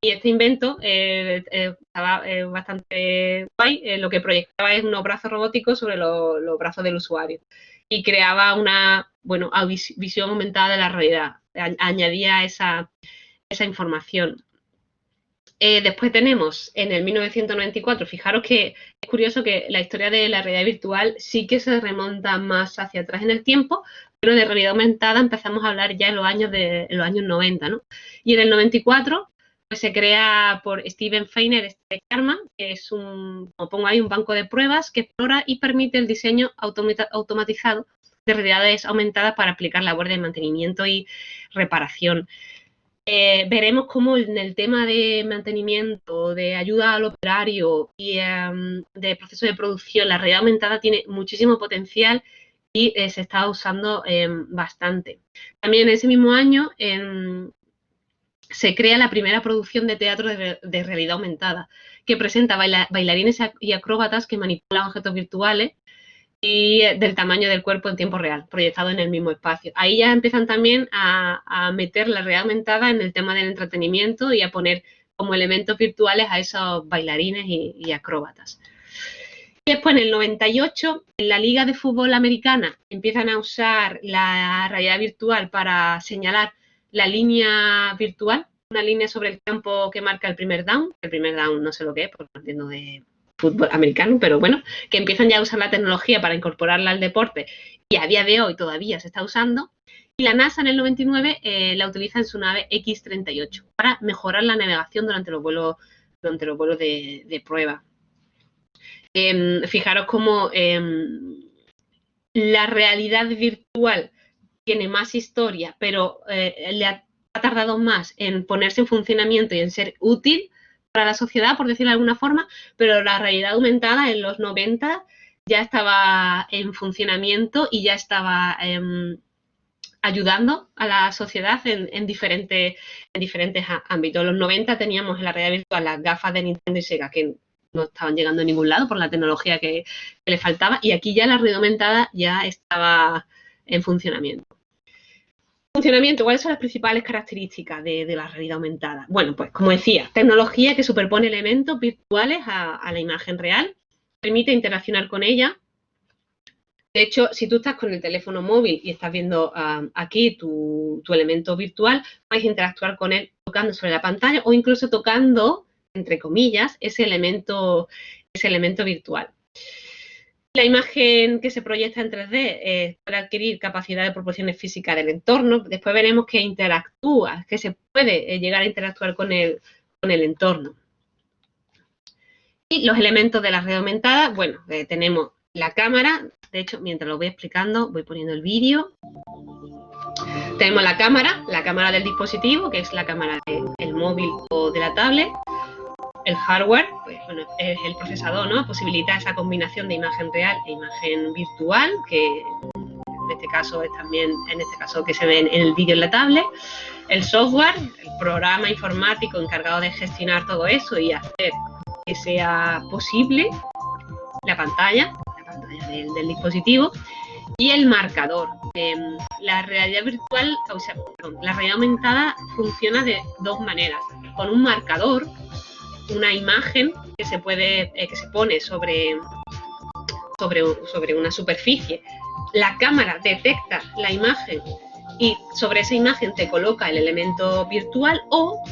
Y este invento eh, eh, estaba eh, bastante guay, lo que proyectaba es unos brazos robóticos sobre los brazos del usuario y creaba una bueno, visión aumentada de la realidad, añadía esa, esa información. después tenemos en el 1994, fijaros que es curioso que la historia de la realidad virtual sí que se remonta más hacia atrás en el tiempo, pero de realidad aumentada empezamos a hablar ya en los años de los años 90, ¿no? Y en el 94 pues, se crea por Steven Feiner este Karma, que es un, como pongo ahí, un banco de pruebas que explora y permite el diseño automatizado de realidades aumentadas para aplicar labores de mantenimiento y reparación. Eh, veremos cómo en el tema de mantenimiento, de ayuda al operario y em, de proceso de producción, la realidad aumentada tiene muchísimo potencial y eh, se está usando em, bastante. También ese mismo año em, se crea la primera producción de teatro de, realidad aumentada, que presenta bailarines y acróbatas que manipulan objetos virtuales y eh, del tamaño del cuerpo en tiempo real, proyectado en el mismo espacio. Ahí ya empiezan también a, meter la realidad aumentada en el tema del entretenimiento y a poner como elementos virtuales a esos bailarines y acróbatas. Después, en el 98, en la Liga de Fútbol Americana empiezan a usar la realidad virtual para señalar la línea virtual, una línea sobre el campo que marca el primer down. El primer down no sé lo que es, porque no entiendo de fútbol americano, pero bueno, que empiezan ya a usar la tecnología para incorporarla al deporte y a día de hoy todavía se está usando. Y la NASA en el 99 eh, la utiliza en su nave X-38 para mejorar la navegación durante los vuelos, durante los vuelos de prueba. Em, fijaros cómo em, la realidad virtual tiene más historia, pero eh, le ha, tardado más en ponerse en funcionamiento y en ser útil para la sociedad, por decirlo de alguna forma, pero la realidad aumentada en los 90 ya estaba en funcionamiento y ya estaba em, ayudando a la sociedad en, diferentes, en diferentes ámbitos. En los 90 teníamos en la realidad virtual las gafas de Nintendo y Sega, que no estaban llegando a ningún lado por la tecnología que, le faltaba y aquí ya la red aumentada ya estaba en funcionamiento. Funcionamiento, ¿cuáles son las principales características de, la realidad aumentada? Bueno, pues como decía, tecnología que superpone elementos virtuales a, la imagen real, permite interaccionar con ella. De hecho, si tú estás con el teléfono móvil y estás viendo ah, aquí tu, tu, elemento virtual, puedes interactuar con él tocando sobre la pantalla o incluso tocando entre comillas, ese elemento, ese elemento virtual. La imagen que se proyecta en 3D eh, puede adquirir capacidad de proporciones físicas del entorno. Después veremos que interactúa, que se puede eh, llegar a interactuar con el, con el entorno. Y los elementos de la red aumentada, bueno, eh, tenemos la cámara. De hecho, mientras lo voy explicando, voy poniendo el vídeo. Tenemos la cámara, la cámara del dispositivo, que es la cámara del móvil o de la tablet el hardware, pues, bueno, es el procesador, ¿no? Posibilita esa combinación de imagen real e imagen virtual, que en este caso es también, en este caso que se ve en el vídeo en la tablet. El software, el programa informático encargado de gestionar todo eso y hacer que sea posible la pantalla, la pantalla del, dispositivo y el marcador. Em, la realidad virtual, o sea, la realidad aumentada funciona de dos maneras. Con un marcador, una imagen que se puede, eh, que se pone sobre, sobre, sobre una superficie. La cámara detecta la imagen y sobre esa imagen te coloca el elemento virtual o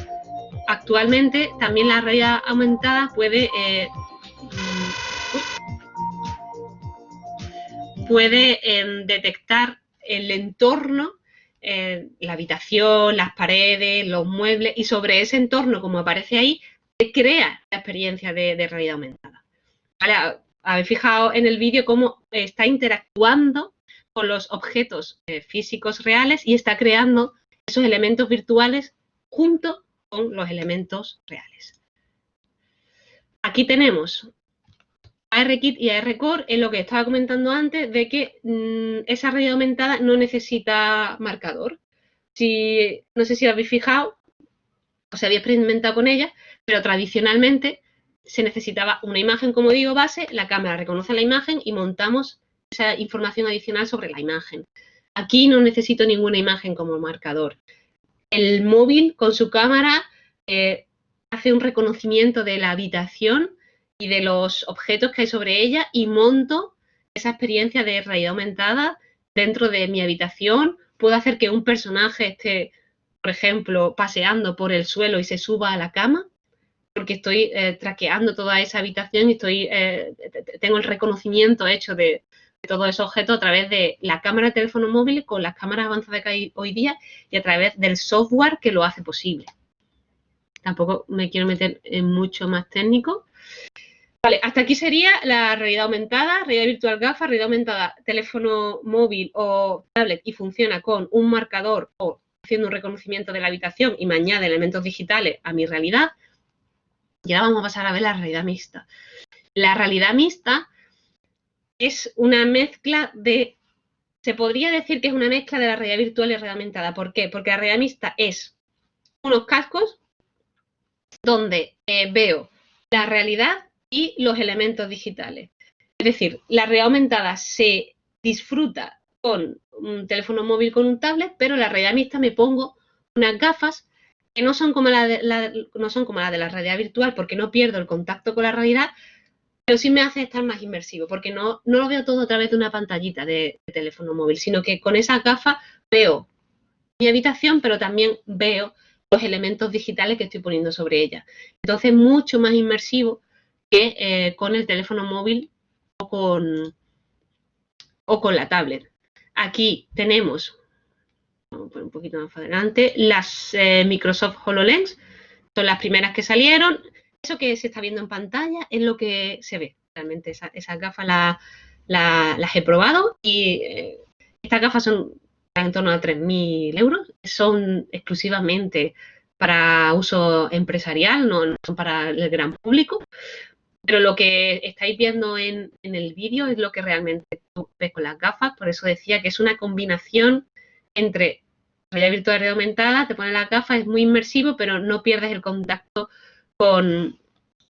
actualmente también la realidad aumentada puede eh, puede em, detectar el entorno, eh, la habitación, las paredes, los muebles y sobre ese entorno, como aparece ahí, crea la experiencia de, realidad aumentada. Habéis fijado en el vídeo cómo está interactuando con los objetos eh, físicos reales y está creando esos elementos virtuales junto con los elementos reales. Aquí tenemos ARKit y ARCore en lo que estaba comentando antes de que mm, esa realidad aumentada no necesita marcador. Si, no sé si habéis fijado si habéis experimentado con ella, pero tradicionalmente se necesitaba una imagen, como digo, base, la cámara reconoce la imagen y montamos esa información adicional sobre la imagen. Aquí no necesito ninguna imagen como marcador. El móvil con su cámara eh, hace un reconocimiento de la habitación y de los objetos que hay sobre ella y monto esa experiencia de realidad aumentada dentro de mi habitación. Puedo hacer que un personaje esté, por ejemplo, paseando por el suelo y se suba a la cama, porque estoy eh, traqueando toda esa habitación y estoy, eh, tengo el reconocimiento hecho de, de todos esos objetos a través de la cámara de teléfono móvil con las cámaras avanzadas que hay hoy día y a través del software que lo hace posible. Tampoco me quiero meter en mucho más técnico. Vale, hasta aquí sería la realidad aumentada, realidad virtual gafas, realidad aumentada, teléfono móvil o tablet y funciona con un marcador o haciendo un reconocimiento de la habitación y me añade elementos digitales a mi realidad. Y ahora vamos a pasar a ver la realidad mixta. La realidad mixta es una mezcla de, se podría decir que es una mezcla de la realidad virtual y realidad aumentada. ¿Por qué? Porque la realidad mixta es unos cascos donde eh, veo la realidad y los elementos digitales. Es decir, la realidad aumentada se disfruta con un teléfono móvil, con un tablet, pero la realidad mixta me pongo unas gafas que no son como la de la, no son como la, de la realidad virtual porque no pierdo el contacto con la realidad, pero sí me hace estar más inmersivo porque no, no lo veo todo a través de una pantallita de, teléfono móvil, sino que con esa gafa veo mi habitación, pero también veo los elementos digitales que estoy poniendo sobre ella. Entonces, mucho más inmersivo que eh, con el teléfono móvil o con, o con la tablet. Aquí tenemos, vamos a poner un poquito más adelante, las eh, Microsoft HoloLens. Son las primeras que salieron. Eso que se está viendo en pantalla es lo que se ve. Realmente esas gafas las he probado y eh, estas gafas son en torno a 3.000 euros. Son exclusivamente para uso empresarial, no, son para el gran público. Pero lo que estáis viendo en, el vídeo es lo que realmente tú ves con las gafas. Por eso decía que es una combinación entre realidad virtual y aumentada. Te pones las gafas, es muy inmersivo, pero no pierdes el contacto con,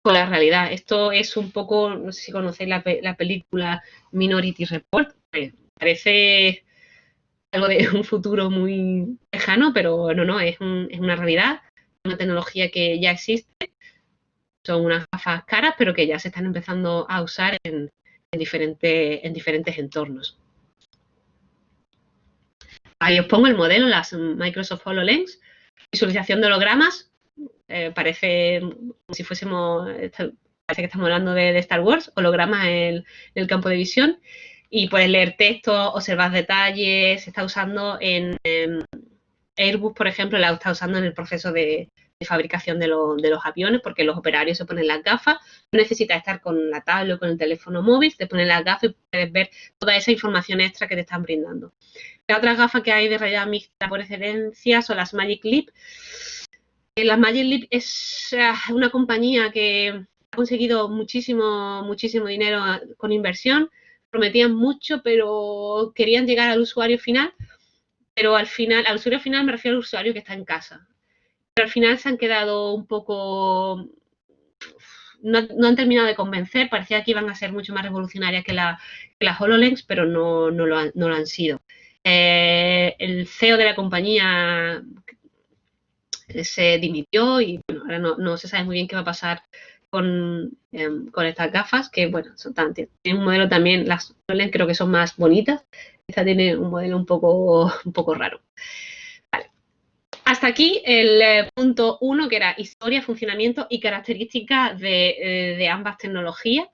la realidad. Esto es un poco, no sé si conocéis la, la película Minority Report. Parece algo de un futuro muy lejano, pero no, no, es, es una realidad, una tecnología que ya existe. Son unas gafas caras, pero que ya se están empezando a usar en, en, en diferentes entornos. Ahí os pongo el modelo, las Microsoft HoloLens, visualización de hologramas, eh, parece si fuésemos, parece que estamos hablando de, Star Wars, hologramas en el campo de visión y puedes leer texto, observar detalles, se está usando en, Airbus, por ejemplo, la está usando en el proceso de, fabricación de, de, los aviones, porque los operarios se ponen las gafas, no necesitas estar con la tablet o con el teléfono móvil, te ponen las gafas y puedes ver toda esa información extra que te están brindando. La otra gafa que hay de realidad mixta por excelencia son las Magic Leap. Eh, las Magic Leap es ah, una compañía que ha conseguido muchísimo, muchísimo dinero con inversión, prometían mucho, pero querían llegar al usuario final, pero al final, al usuario final me refiero al usuario que está en casa. Pero al final se han quedado un poco, no, han terminado de convencer, parecía que iban a ser mucho más revolucionarias que, la, las HoloLens, pero no, no, lo, han, sido. Eh, el CEO de la compañía se dimitió y bueno, ahora no, se sabe muy bien qué va a pasar Em, con, estas gafas, que bueno, son tan, tienen un modelo también, las creo que son más bonitas. Esta tiene un modelo un poco, un poco raro. Hasta aquí el eh, punto uno, que era historia, funcionamiento y características de, eh, ambas tecnologías.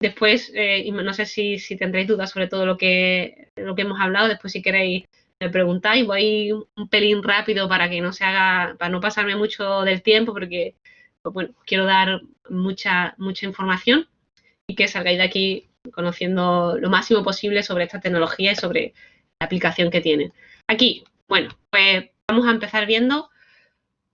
Después, eh, no sé si, tendréis dudas sobre todo lo que, lo que hemos hablado, después si queréis me preguntáis, voy un pelín rápido para que no se haga, para no pasarme mucho del tiempo, porque pues bueno, quiero dar mucha, mucha información y que salgáis de aquí conociendo lo máximo posible sobre esta tecnología y sobre la aplicación que tiene. Aquí, bueno, pues vamos a empezar viendo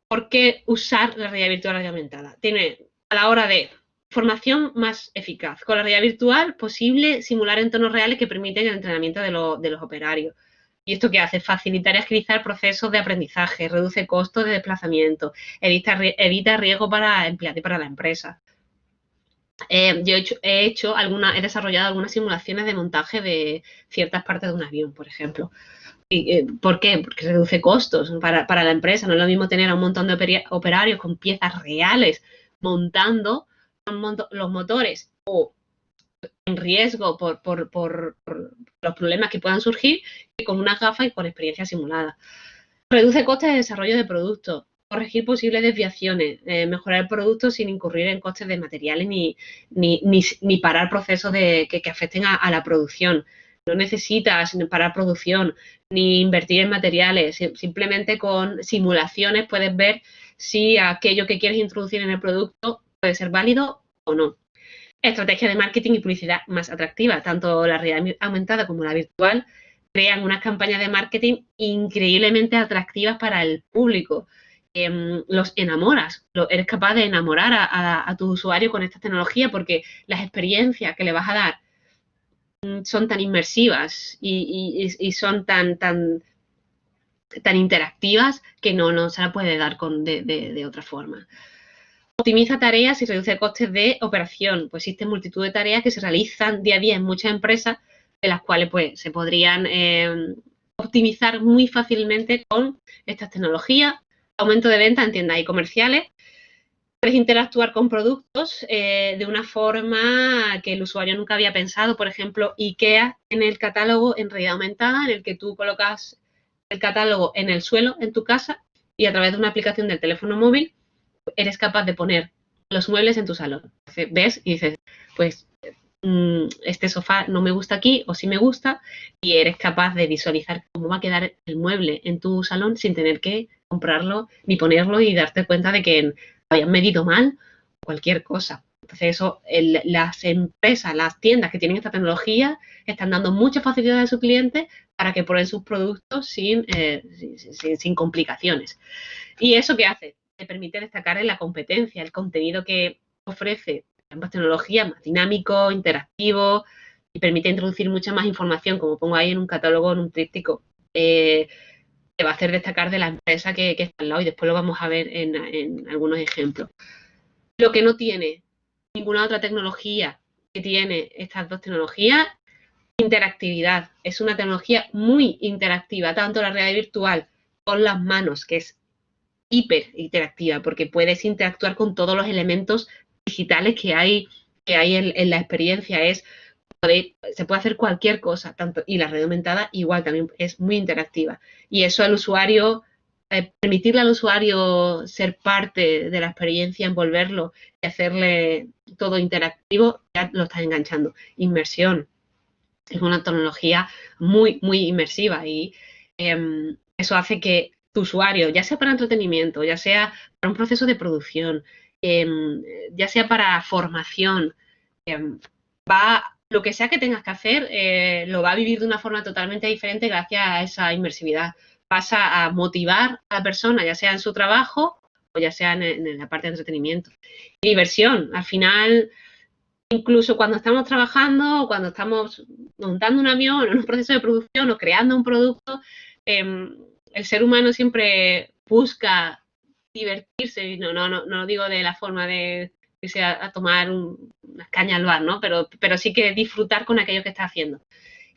¿por qué usar la realidad virtual y aumentada? Tiene a la hora de formación más eficaz. Con la realidad virtual, posible simular entornos reales que permiten el entrenamiento de, los operarios. ¿Y esto qué hace? Facilitar y agilizar procesos de aprendizaje, reduce costos de desplazamiento, evita, riesgo para y para la empresa. Eh, yo he hecho, alguna, he desarrollado algunas simulaciones de montaje de ciertas partes de un avión, por ejemplo. Eh, ¿Por qué? Porque reduce costos para, para, la empresa. No es lo mismo tener a un montón de operarios con piezas reales montando los motores o en riesgo por, los problemas que puedan surgir que con una gafa y con experiencia simulada. Reduce costes de desarrollo de productos, corregir posibles desviaciones, eh, mejorar el producto sin incurrir en costes de materiales ni, ni, parar procesos de, que, afecten a, la producción. No necesitas parar producción ni invertir en materiales. Simplemente con simulaciones puedes ver si aquello que quieres introducir en el producto puede ser válido o no. Estrategia de marketing y publicidad más atractiva, tanto la realidad aumentada como la virtual, crean unas campañas de marketing increíblemente atractivas para el público. Em, los enamoras, eres capaz de enamorar a, tu usuario con esta tecnología porque las experiencias que le vas a dar son tan inmersivas y, son tan, tan, tan interactivas que no, no se la puede dar con, de otra forma. Optimiza tareas y reduce costes de operación, pues existen multitud de tareas que se realizan día a día en muchas empresas, de las cuales pues se podrían eh, optimizar muy fácilmente con estas tecnologías, aumento de venta en tiendas y comerciales, puedes interactuar con productos eh, de una forma que el usuario nunca había pensado. Por ejemplo, IKEA en el catálogo en realidad aumentada, en el que tú colocas el catálogo en el suelo en tu casa y a través de una aplicación del teléfono móvil eres capaz de poner los muebles en tu salón. Ves y dices, pues mm, este sofá no me gusta aquí o sí me gusta y eres capaz de visualizar cómo va a quedar el mueble en tu salón sin tener que comprarlo ni ponerlo y darte cuenta de que habían medido mal cualquier cosa. Entonces eso, las empresas, las tiendas que tienen esta tecnología están dando muchas facilidades a sus clientes para que prueben sus productos sin, eh, sin complicaciones. ¿Y eso qué hace? permite destacar en la competencia, el contenido que ofrece ambas tecnologías, más dinámico, interactivo y permite introducir mucha más información, como pongo ahí en un catálogo, en un tríptico, eh, va a hacer destacar de la empresa que, está al lado y después lo vamos a ver en, algunos ejemplos. Lo que no tiene ninguna otra tecnología que tiene estas dos tecnologías, interactividad. Es una tecnología muy interactiva, tanto la realidad virtual con las manos, que es hiper interactiva porque puedes interactuar con todos los elementos digitales que hay, que hay en, la experiencia. Se puede hacer cualquier cosa, tanto, y la red aumentada igual también es muy interactiva. Y eso al usuario, eh, permitirle al usuario ser parte de la experiencia, envolverlo y hacerle todo interactivo, ya lo estás enganchando. Inmersión. Es una tecnología muy, muy inmersiva y em, eso hace que tu usuario, ya sea para entretenimiento, ya sea para un proceso de producción, em, ya sea para formación, em, va, lo que sea que tengas que hacer, eh, lo va a vivir de una forma totalmente diferente gracias a esa inmersividad. Pasa a motivar a la persona, ya sea en su trabajo o ya sea en, la parte de entretenimiento. diversión, al final, incluso cuando estamos trabajando, cuando estamos montando un avión, en un proceso de producción o creando un producto, em, el ser humano siempre busca divertirse, y no, no, no, no digo de la forma de irse a, tomar unas cañas al bar, ¿no? Pero, pero sí que disfrutar con aquello que está haciendo.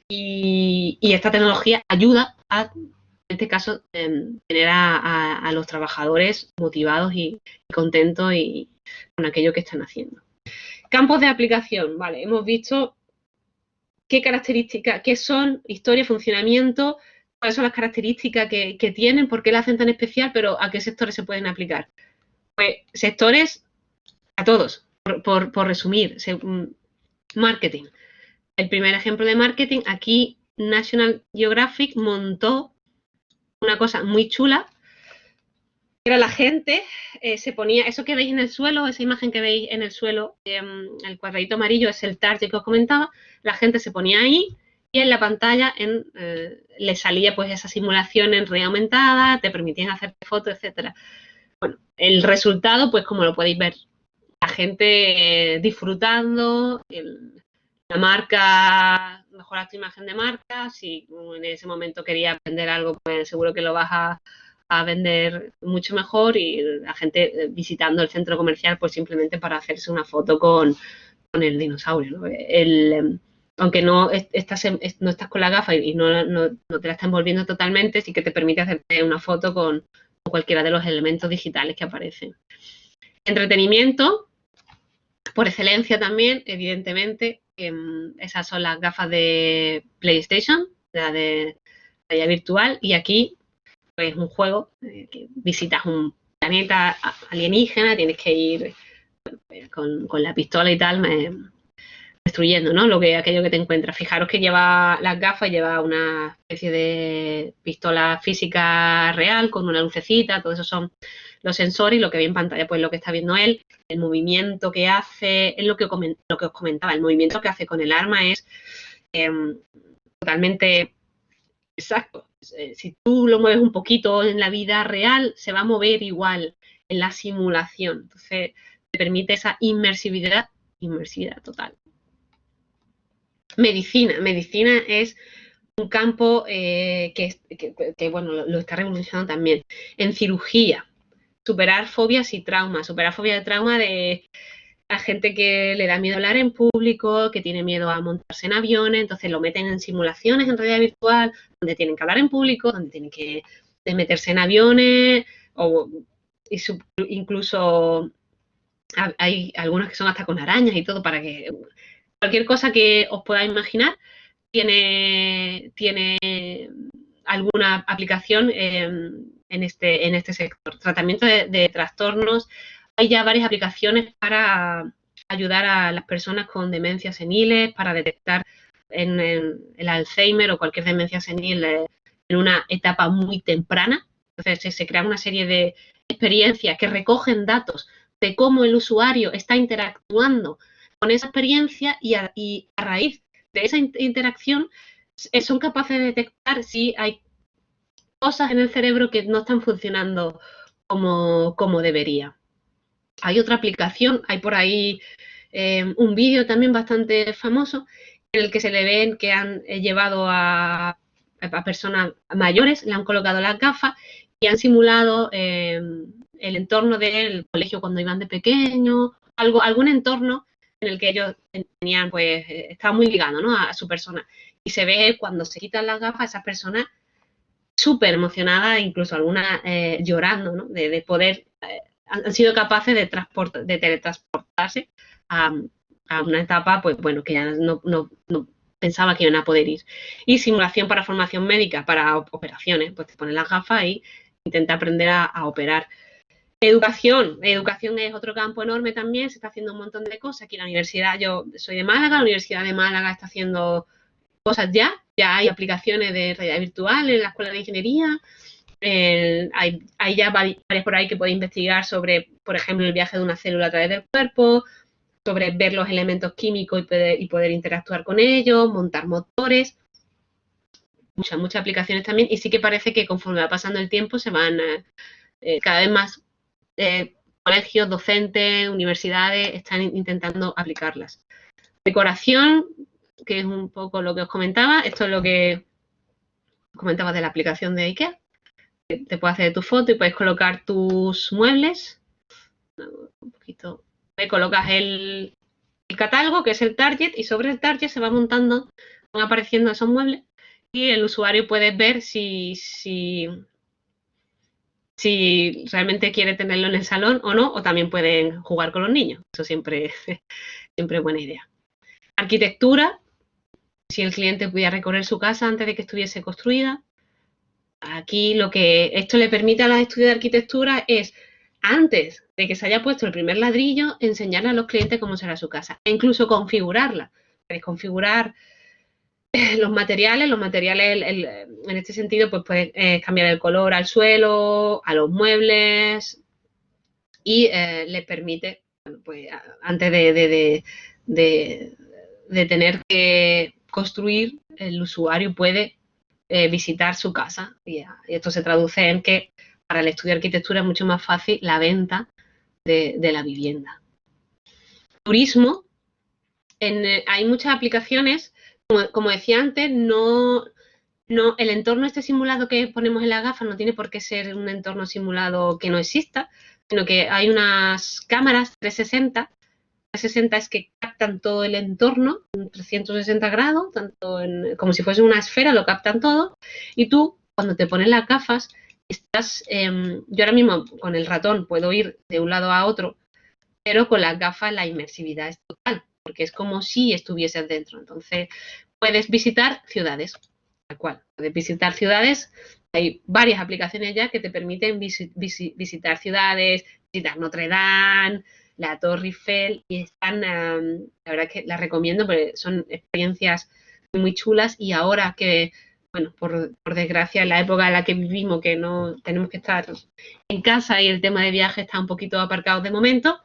Y, esta tecnología ayuda a, en este caso, tener a, los trabajadores motivados y, contentos y, con aquello que están haciendo. Campos de aplicación, vale, hemos visto qué características, qué son historia, funcionamiento, cuáles son las características que, tienen, por qué la hacen tan especial, pero a qué sectores se pueden aplicar. Pues sectores a todos, por, resumir. Mm, marketing. El primer ejemplo de marketing, aquí National Geographic montó una cosa muy chula. Era la gente, eh, se ponía, eso que veis en el suelo, esa imagen que veis en el suelo, em, el cuadradito amarillo es el target que os comentaba, la gente se ponía ahí y en la pantalla eh, le salía pues esa simulación en realidad aumentada, te permitían hacer fotos, etcétera. bueno, el resultado, pues como lo podéis ver, gente disfrutando, la marca, mejorar tu imagen de marca, si en ese momento querías vender algo, pues seguro que lo vas a, vender mucho mejor y la gente visitando el centro comercial, pues simplemente para hacerse una foto con, el dinosaurio. El, aunque no estás, no estás con la gafa y no, te la estás envolviendo totalmente, sí que te permite hacerte una foto con, cualquiera de los elementos digitales que aparecen. Entretenimiento, por excelencia también, evidentemente, em, esas son las gafas de PlayStation, la de realidad virtual, y aquí pues un juego, eh, que visitas un planeta alienígena, tienes que ir pues, con, con la pistola y tal, me, destruyendo, ¿no? Lo que, aquello que te encuentras. Fijaros que lleva las gafas, lleva una especie de pistola física real con una lucecita, todo eso son los sensores y lo que ve en pantalla, pues lo que está viendo él, el movimiento que hace, es lo que, lo que os comentaba, el movimiento que hace con el arma es em, totalmente exacto. Eh, si tú lo mueves un poquito en la vida real, se va a mover igual en la simulación. Entonces, te permite esa inmersividad, inmersividad total. Medicina. Medicina es un campo eh, que, bueno, lo, está revolucionando también. En cirugía, superar fobias y traumas, superar fobias de trauma de la gente que le da miedo hablar en público, que tiene miedo a montarse en aviones, entonces lo meten en simulaciones en realidad virtual, donde tienen que hablar en público, donde tienen que meterse en aviones, o incluso hay algunas que son hasta con arañas y todo para que cualquier cosa que os podáis imaginar tiene, tiene alguna aplicación en, este, en este sector. Tratamiento de, trastornos. Hay ya varias aplicaciones para ayudar a las personas con demencias seniles, para detectar en, el Alzheimer o cualquier demencia senil eh, en una etapa muy temprana. Entonces se, se crea una serie de experiencias que recogen datos de cómo el usuario está interactuando con esa experiencia y a, raíz de esa interacción eh, son capaces de detectar si hay cosas en el cerebro que no están funcionando como, como debería. Hay otra aplicación, hay por ahí eh, un vídeo también bastante famoso en el que se le ven que han eh, llevado a, personas mayores, le han colocado las gafas y han simulado el entorno del colegio cuando iban de pequeño, algo, algún entorno en el que ellos tenían, pues, eh, estaban muy ligados, ¿no? A, su persona. Y se ve cuando se quitan las gafas, esas personas súper emocionadas, incluso algunas eh, llorando, ¿no? De, poder, eh, han, sido capaces de, de teletransportarse a, una etapa, pues bueno, que ya no, pensaba que iban a poder ir. Y simulación para formación médica, para operaciones, pues te pones las gafas y intenta aprender a operar. Educación. Educación es otro campo enorme también, se está haciendo un montón de cosas. Aquí la universidad, yo soy de Málaga, la Universidad de Málaga está haciendo cosas ya, ya hay aplicaciones de realidad virtual en la Escuela de Ingeniería, hay, ya varias por ahí que puede investigar sobre, por ejemplo, el viaje de una célula a través del cuerpo, sobre ver los elementos químicos y poder, interactuar con ellos, montar motores, muchas, muchas aplicaciones también, y sí que parece que conforme va pasando el tiempo se van eh, eh, cada vez más eh, colegios, docentes, universidades están intentando aplicarlas. Decoración, que es un poco lo que os comentaba, esto es lo que comentaba de la aplicación de IKEA. Te puedes hacer tu foto y puedes colocar tus muebles. Un poquito. Colocas el, el catálogo, que es el target, y sobre el target se va montando, van apareciendo esos muebles y el usuario puede ver si, si si realmente quiere tenerlo en el salón o no, o también pueden jugar con los niños. Eso siempre, siempre es buena idea. Arquitectura, si el cliente pudiera recorrer su casa antes de que estuviese construida. Aquí lo que esto le permite a los estudios de arquitectura es, antes de que se haya puesto el primer ladrillo, enseñarle a los clientes cómo será su casa e incluso configurarla. configurar los materiales, los materiales en este sentido, pues puedes eh, cambiar el color al suelo, a los muebles y eh, les permite, pues antes de, tener que construir, el usuario puede eh, visitar su casa y, esto se traduce en que para el estudio de arquitectura es mucho más fácil la venta de, la vivienda. Turismo, eh, hay muchas aplicaciones, como, decía antes, no, no, el entorno este simulado que ponemos en la gafa no tiene por qué ser un entorno simulado que no exista, sino que hay unas cámaras 360 360 es que captan todo el entorno, 360 grados, tanto como si fuese una esfera, lo captan todo. Y tú, cuando te pones las gafas, estás, em, yo ahora mismo con el ratón puedo ir de un lado a otro, pero con las gafas la inmersividad es total, porque es como si estuvieses dentro. Entonces, puedes visitar ciudades, tal cual. Puedes visitar ciudades, hay varias aplicaciones ya que te permiten visitar ciudades, visitar Notre Dame, la Torre Eiffel y están, la verdad que las recomiendo porque son experiencias muy chulas y ahora que, bueno, por, desgracia en la época en la que vivimos que no tenemos que estar en casa y el tema de viaje está un poquito aparcado de momento,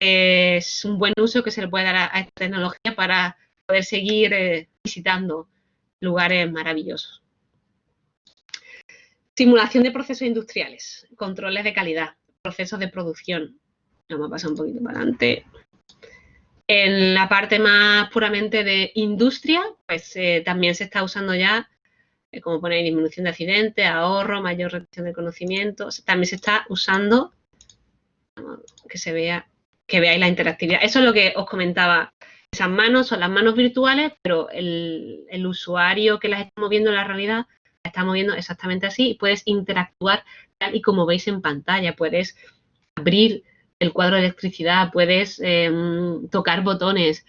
es un buen uso que se le puede dar a, esta tecnología para poder seguir eh, visitando lugares maravillosos. Simulación de procesos industriales, controles de calidad, procesos de producción, Vamos a pasar un poquito para adelante. En la parte más puramente de industria, pues eh, también se está usando ya, eh, como pone disminución de accidentes, ahorro, mayor retención de conocimiento. también se está usando, que se vea, que veáis la interactividad. Eso es lo que os comentaba. Esas manos son las manos virtuales, pero el, el usuario que las está moviendo en la realidad las está moviendo exactamente así puedes interactuar tal y como veis en pantalla. Puedes abrir el cuadro de electricidad, puedes em, tocar botones,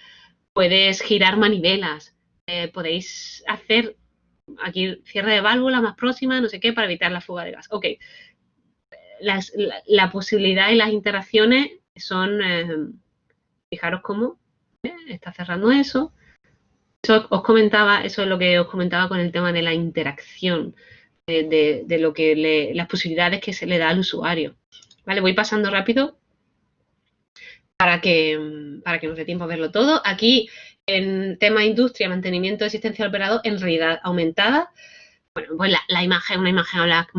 puedes girar manivelas, eh, podéis hacer aquí cierre de válvula más próxima, no sé qué, para evitar la fuga de gas. Ok, la, posibilidad y las interacciones son, em, fijaros cómo ¿eh? está cerrando eso. Eso os comentaba, eso es lo que os comentaba con el tema de la interacción, de, lo que las posibilidades que se le da al usuario. Vale, voy pasando rápido para que, para que nos dé tiempo a verlo todo. Aquí, en tema industria, mantenimiento de existencia del operador, en realidad aumentada. Bueno, pues la, imagen, una imagen habla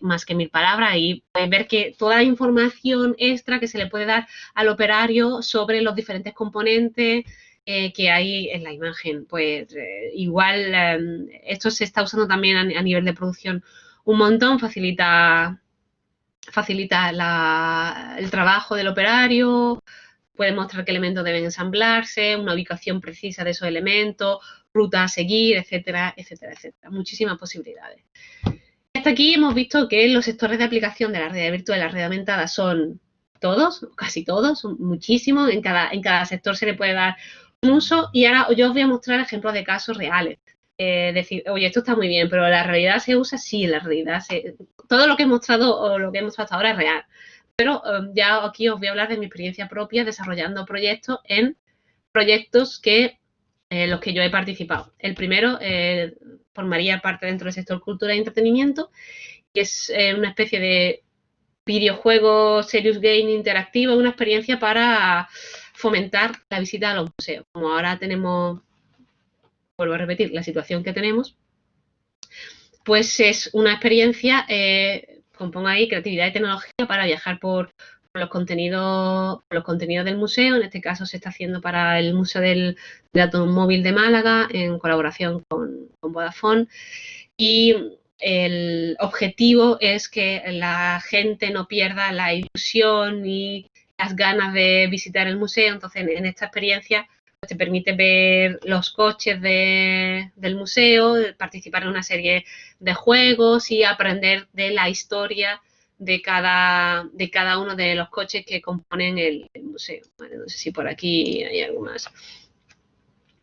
más, que mil palabras y puedes ver que toda la información extra que se le puede dar al operario sobre los diferentes componentes eh, que hay en la imagen. Pues eh, igual em, esto se está usando también a, nivel de producción un montón, facilita facilita el trabajo del operario, puede mostrar qué elementos deben ensamblarse, una ubicación precisa de esos elementos, ruta a seguir, etcétera, etcétera, etcétera. Muchísimas posibilidades. Hasta aquí hemos visto que los sectores de aplicación de la realidad virtual y la realidad aumentada son todos, casi todos, son muchísimos. En cada, en cada sector se le puede dar un uso y ahora yo os voy a mostrar ejemplos de casos reales. Eh, decir, oye, esto está muy bien, pero la realidad se usa, sí, la realidad todo lo que he mostrado o lo que hemos mostrado hasta ahora es real. Pero em, ya aquí os voy a hablar de mi experiencia propia desarrollando proyectos en proyectos que eh, los que yo he participado. El primero eh, formaría parte dentro del sector cultura y entretenimiento, que es eh, una especie de videojuego serious game interactivo, una experiencia para fomentar la visita a los museos. Como ahora tenemos, vuelvo a repetir, la situación que tenemos, pues es una experiencia, compongo ahí creatividad y tecnología para viajar por, los contenidos los contenidos del museo. En este caso se está haciendo para el Museo del, Automóvil de Málaga en colaboración con, con Vodafone. Y el objetivo es que la gente no pierda la ilusión y las ganas de visitar el museo. Entonces, en esta experiencia te permite ver los coches del museo, participar en una serie de juegos y aprender de la historia de cada, de cada uno de los coches que componen el, museo. no sé si por aquí hay algo más.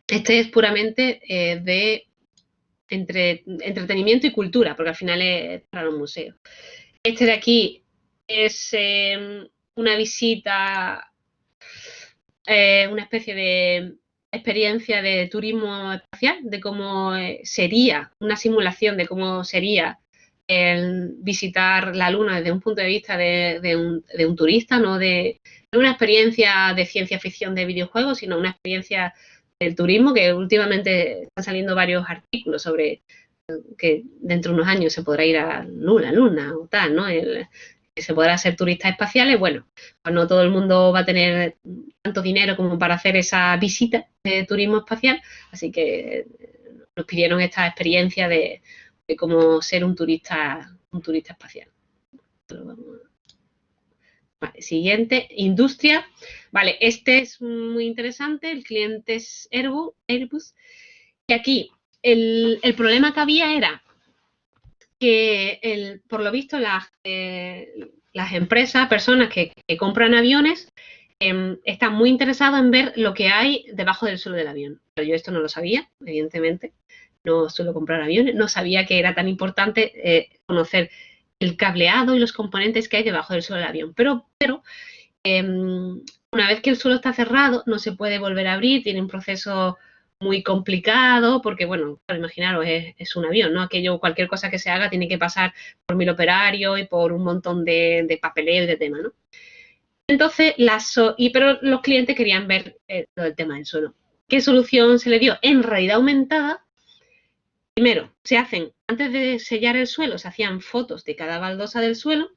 Este es puramente eh, de entre, entretenimiento y cultura, porque al final es para los museos. Este de aquí es eh, una visita eh, una especie de experiencia de turismo espacial, de cómo eh, sería, una simulación de cómo sería el visitar la Luna desde un punto de vista de, un, turista, no de, una experiencia de ciencia ficción de videojuegos, sino una experiencia del turismo, que últimamente están saliendo varios artículos sobre que dentro de unos años se podrá ir a Luna, Luna o tal, ¿no? Que se podrá ser turistas espaciales, bueno, pues no todo el mundo va a tener tanto dinero como para hacer esa visita de turismo espacial, así que nos pidieron esta experiencia de, cómo ser un turista, un turista espacial. siguiente, industria. Vale, este es muy interesante, el cliente es Airbus, y aquí el, problema que había era que, por lo visto, las, eh, las empresas, personas que, compran aviones, em, están muy interesadas en ver lo que hay debajo del suelo del avión. Pero yo esto no lo sabía, evidentemente. No suelo comprar aviones. No sabía que era tan importante eh, conocer el cableado y los componentes que hay debajo del suelo del avión. Pero, pero em, una vez que el suelo está cerrado, no se puede volver a abrir, tiene un proceso muy complicado, porque, bueno, para imaginaros, es, un avión, ¿no? Aquello, cualquier cosa que se haga tiene que pasar por mil operarios y por un montón de, papeleo y de tema, ¿no? Entonces, las, y, pero los clientes querían ver eh, el tema del suelo. ¿Qué solución se le dio? En realidad aumentada, primero, se hacen, antes de sellar el suelo, se hacían fotos de cada baldosa del suelo,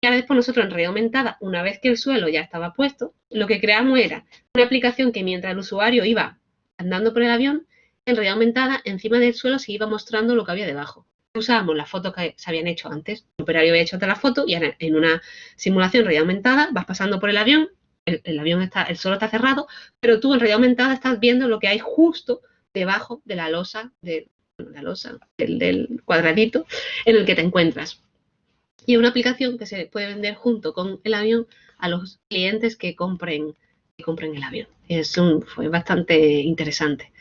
y ahora después nosotros en realidad aumentada, una vez que el suelo ya estaba puesto, lo que creamos era una aplicación que mientras el usuario iba andando por el avión, en realidad aumentada, encima del suelo se iba mostrando lo que había debajo. Usábamos las fotos que se habían hecho antes. El operario había hecho otra la foto y en una simulación en realidad aumentada vas pasando por el avión, el, avión está, el suelo está cerrado, pero tú en realidad aumentada estás viendo lo que hay justo debajo de la losa, de, la losa, del, cuadradito en el que te encuentras. Y es una aplicación que se puede vender junto con el avión a los clientes que compren compren el avión. Es fue bastante interesante.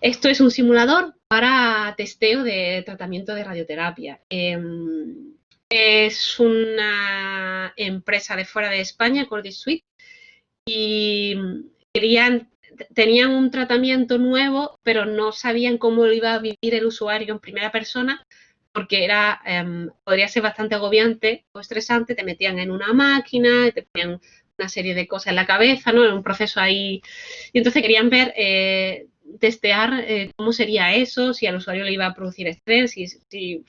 Esto es un simulador para testeo de tratamiento de radioterapia. Em, es una empresa de fuera de España, Cordis Suite, y tenían un tratamiento nuevo, pero no sabían cómo lo iba a vivir el usuario en primera persona, porque era, em, podría ser bastante agobiante o estresante, te metían en una máquina, te ponían una serie de cosas en la cabeza, ¿no? En un proceso ahí. Y entonces querían ver, eh, testear eh, cómo sería eso, si al usuario le iba a producir estrés, si,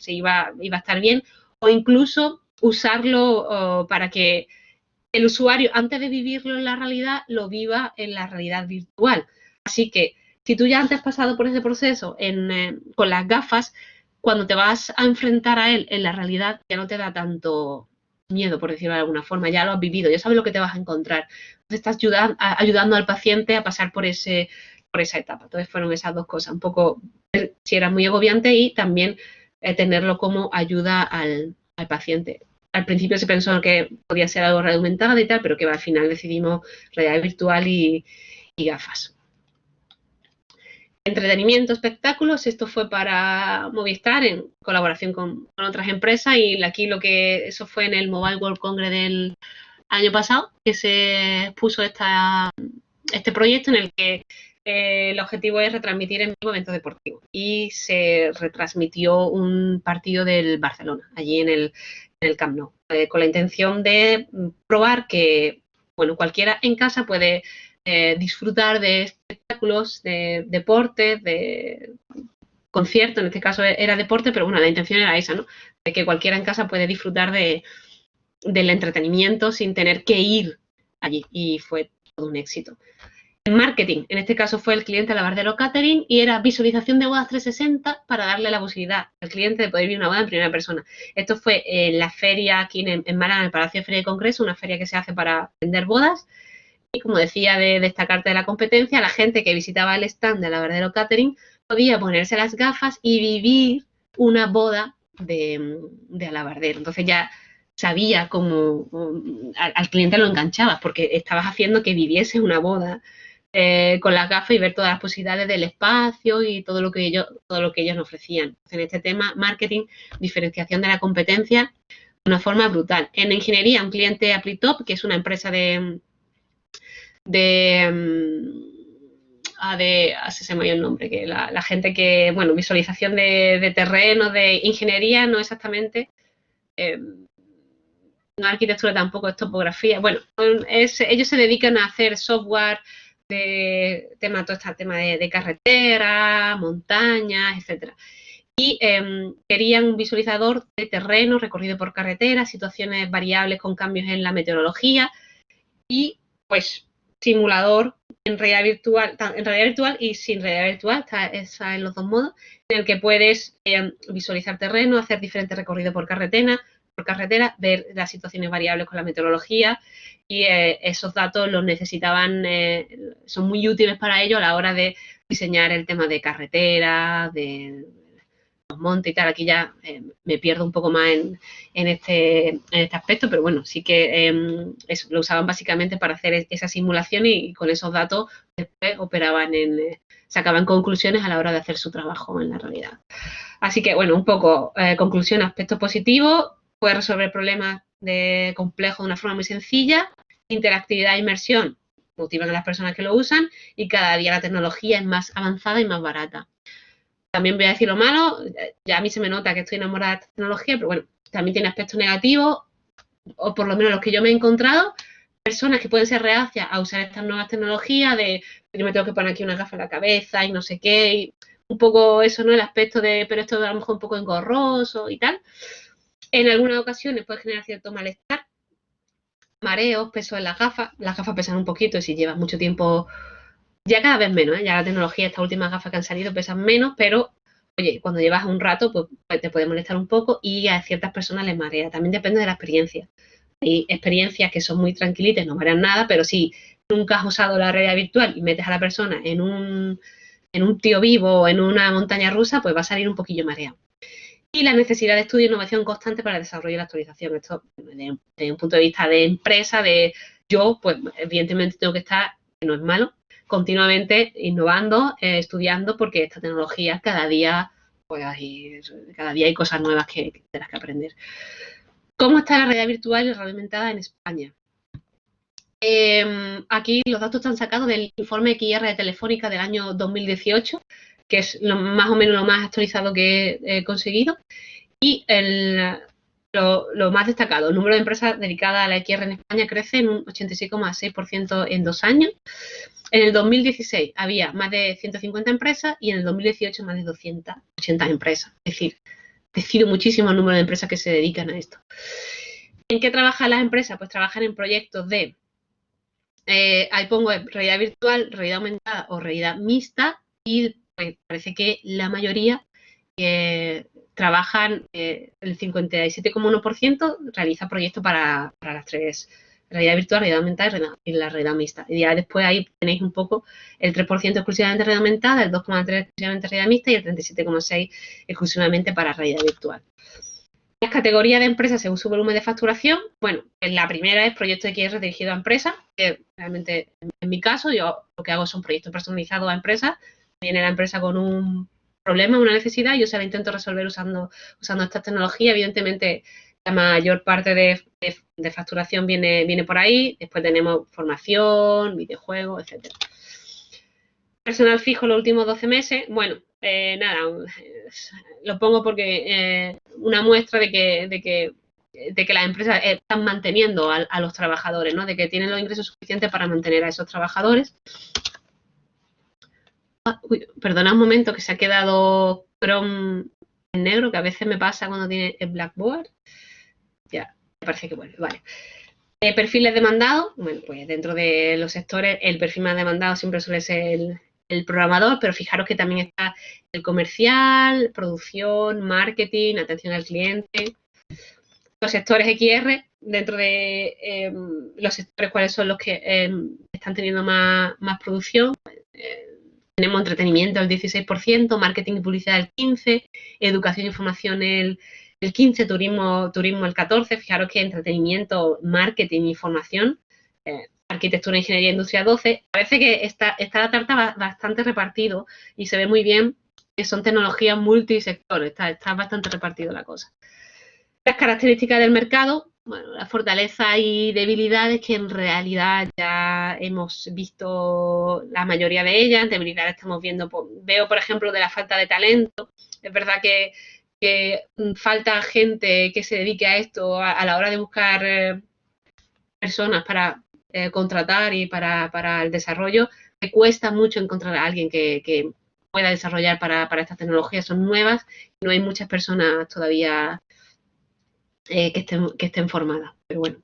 iba, iba a estar bien, o incluso usarlo para que el usuario, antes de vivirlo en la realidad, lo viva en la realidad virtual. Así que si tú ya antes has pasado por ese proceso eh, con las gafas, cuando te vas a enfrentar a él en la realidad, ya no te da tanto, miedo, por decirlo de alguna forma, ya lo has vivido, ya sabes lo que te vas a encontrar. Entonces estás ayudando, ayudando al paciente a pasar por, ese, por esa etapa. Entonces fueron esas dos cosas, un poco si era muy agobiante y también eh, tenerlo como ayuda al, paciente. Al principio se pensó que podía ser algo aumentada y tal, pero que al final decidimos realidad virtual y gafas entretenimiento, espectáculos. Esto fue para Movistar en colaboración con, otras empresas y aquí lo que eso fue en el Mobile World Congress del año pasado que se puso esta, este proyecto en el que eh, el objetivo es retransmitir en vivo eventos deportivos y se retransmitió un partido del Barcelona allí en el, en el Camp Nou eh, con la intención de probar que bueno cualquiera en casa puede eh, disfrutar de espectáculos, de deportes, de conciertos, en este caso era deporte, pero bueno, la intención era esa, ¿no? De que cualquiera en casa puede disfrutar de, del entretenimiento sin tener que ir allí y fue todo un éxito. Marketing, en este caso fue el cliente Lavardero Catering y era visualización de bodas 360 para darle la posibilidad al cliente de poder vivir una boda en primera persona. Esto fue en la feria aquí en, en en el Palacio de Feria de Congreso, una feria que se hace para vender bodas como decía de destacarte de la competencia, la gente que visitaba el stand de la Verdadero Catering podía ponerse las gafas y vivir una boda de, de alabardero. Entonces ya sabía cómo al, cliente lo enganchabas porque estabas haciendo que viviese una boda eh, con las gafas y ver todas las posibilidades del espacio y todo lo que ellos, todo lo que ellos ofrecían. en este tema, marketing, diferenciación de la competencia, de una forma brutal. En ingeniería, un cliente Apritop, que es una empresa de, de, mm, ah, de ah, se me el nombre, que la, gente que, bueno, visualización de, terreno, de ingeniería, no exactamente, eh, no arquitectura tampoco, es topografía. Bueno, ellos se dedican a hacer software de tema, todo este tema de, carretera, montañas, etcétera. Y em, querían un visualizador de terreno recorrido por carretera, situaciones variables con cambios en la meteorología y pues simulador en realidad virtual, en realidad virtual y sin realidad virtual, está, en los dos modos, en el que puedes em, visualizar terreno, hacer diferentes recorridos por carretera, por carretera, ver las situaciones variables con la meteorología y eh, esos datos los necesitaban, eh, son muy útiles para ellos a la hora de diseñar el tema de carretera, de los montes y tal. Aquí ya eh, me pierdo un poco más en, este, en este aspecto, pero bueno, sí que em, lo usaban básicamente para hacer esa simulación y, con esos datos después operaban en, sacaban conclusiones a la hora de hacer su trabajo en la realidad. Así que bueno, un poco conclusión, aspecto positivo, puede resolver problemas de complejos de una forma muy sencilla, interactividad e inmersión motivan a las personas que lo usan y cada día la tecnología es más avanzada y más barata. También voy a decir lo malo, ya a mí se me nota que estoy enamorada de esta tecnología, pero bueno, también tiene aspectos negativos, o por lo menos los que yo me he encontrado, personas que pueden ser reacias a usar estas nuevas tecnologías, de yo me tengo que poner aquí una gafa en la cabeza y no sé qué, y un poco eso, ¿no? El aspecto de, pero esto a lo mejor un poco engorroso y tal. En algunas ocasiones puede generar cierto malestar, mareos, peso en las gafas. Las gafas pesan un poquito si llevas mucho tiempo, ya cada vez menos, ¿eh? ya la tecnología, estas últimas gafas que han salido pesan menos, pero oye, cuando llevas un rato, pues, pues te puede molestar un poco y a ciertas personas les marea. También depende de la experiencia. Hay experiencias que son muy tranquilitas, no marean nada, pero si nunca has usado la realidad virtual y metes a la persona en un, en un tío vivo o en una montaña rusa, pues va a salir un poquillo mareado y la necesidad de estudio e innovación constante para el desarrollo y la actualización. Esto desde, un punto de vista de empresa, de yo, pues evidentemente tengo que estar, que no es malo, continuamente innovando, eh, estudiando, porque esta tecnología cada día, pues hay, cada día hay cosas nuevas que, que tendrás que aprender. ¿Cómo está la realidad virtual y reglamentada en España? Em, aquí los datos están sacados del informe XR de Telefónica del año 2018, que es más o menos lo más actualizado que he, conseguido. Y el, lo, más destacado, el número de empresas dedicadas a la XR en España crece en un 86,6% en dos años. En el 2016 había más de 150 empresas y en el 2018 más de 280 empresas. Es decir, decido muchísimo el número de empresas que se dedican a esto. ¿En qué trabajan las empresas? Pues trabajan en proyectos de, eh, ahí pongo realidad virtual, realidad aumentada o realidad mixta y pues parece que la mayoría eh, trabajan, eh, el 57,1% realiza proyectos para, las tres, realidad virtual, realidad aumentada y la realidad mixta. Y ya después ahí tenéis un poco el 3% exclusivamente realidad aumentada, el 2,3% exclusivamente realidad mixta y el 37,6% exclusivamente para realidad virtual. Las categorías de empresas según su volumen de facturación, bueno, la primera es proyecto de QR dirigido a empresas, que realmente en mi caso yo lo que hago son proyectos personalizados a empresas viene la empresa con un problema, una necesidad, yo se la intento resolver usando, usando esta tecnología. Evidentemente, la mayor parte de, facturación viene, viene por ahí. Después tenemos formación, videojuegos, etcétera. Personal fijo los últimos 12 meses. Bueno, eh, nada, lo pongo porque eh, una muestra de que, de que de que las empresas están manteniendo a, a, los trabajadores, ¿no? De que tienen los ingresos suficientes para mantener a esos trabajadores. Ah, perdona un momento que se ha quedado Chrome en negro, que a veces me pasa cuando tiene el Blackboard. Ya, me parece que bueno, vale. Eh, perfiles demandados, bueno, pues dentro de los sectores el perfil más demandado siempre suele ser el, programador, pero fijaros que también está el comercial, producción, marketing, atención al cliente. Los sectores XR, dentro de em, los sectores cuáles son los que em, están teniendo más, más producción, eh, tenemos entretenimiento el 16%, marketing y publicidad el 15%, educación y información el, el 15%, turismo, turismo el 14%. Fijaros que entretenimiento, marketing y formación, eh, arquitectura, ingeniería, industria 12%. Parece que está, está la tarta bastante repartido y se ve muy bien que son tecnologías multisectores, está, está bastante repartido la cosa. Las características del mercado, bueno, fortalezas y debilidades que en realidad ya hemos visto la mayoría de ellas. Debilidades estamos viendo, veo por ejemplo de la falta de talento. Es verdad que, falta gente que se dedique a esto a, la hora de buscar eh, personas para eh, contratar y para, el desarrollo. que cuesta mucho encontrar a alguien que, pueda desarrollar para, estas tecnologías, son nuevas, no hay muchas personas todavía eh, que, estén, que estén formadas. Pero bueno,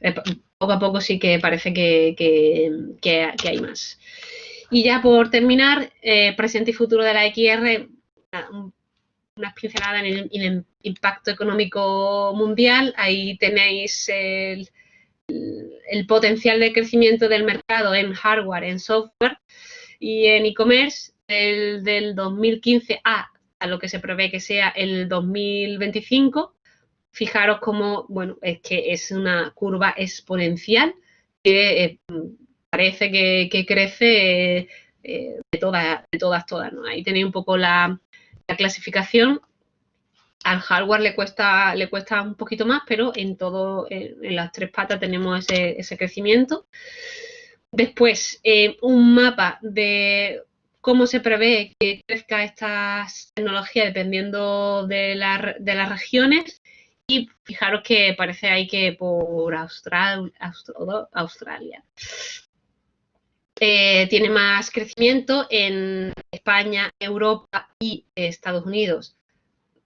eh, poco a poco sí que parece que, hay más. Y ya por terminar, eh, presente y futuro de la XR, unas pinceladas en el, impacto económico mundial. Ahí tenéis el, potencial de crecimiento del mercado en hardware, en software y en e-commerce del 2015 a, a lo que se prevé que sea el 2025 fijaros cómo, bueno, es que es una curva exponencial que eh, parece que, crece eh, de, todas, de todas, todas. Ahí tenéis un poco la, clasificación. Al hardware le cuesta, le cuesta un poquito más, pero en todo, en, las tres patas tenemos ese, crecimiento. Después, eh, un mapa de cómo se prevé que crezca estas tecnologías dependiendo de, de las regiones y fijaros que parece ahí que por Austral, Australia. Eh, tiene más crecimiento en España, Europa y Estados Unidos.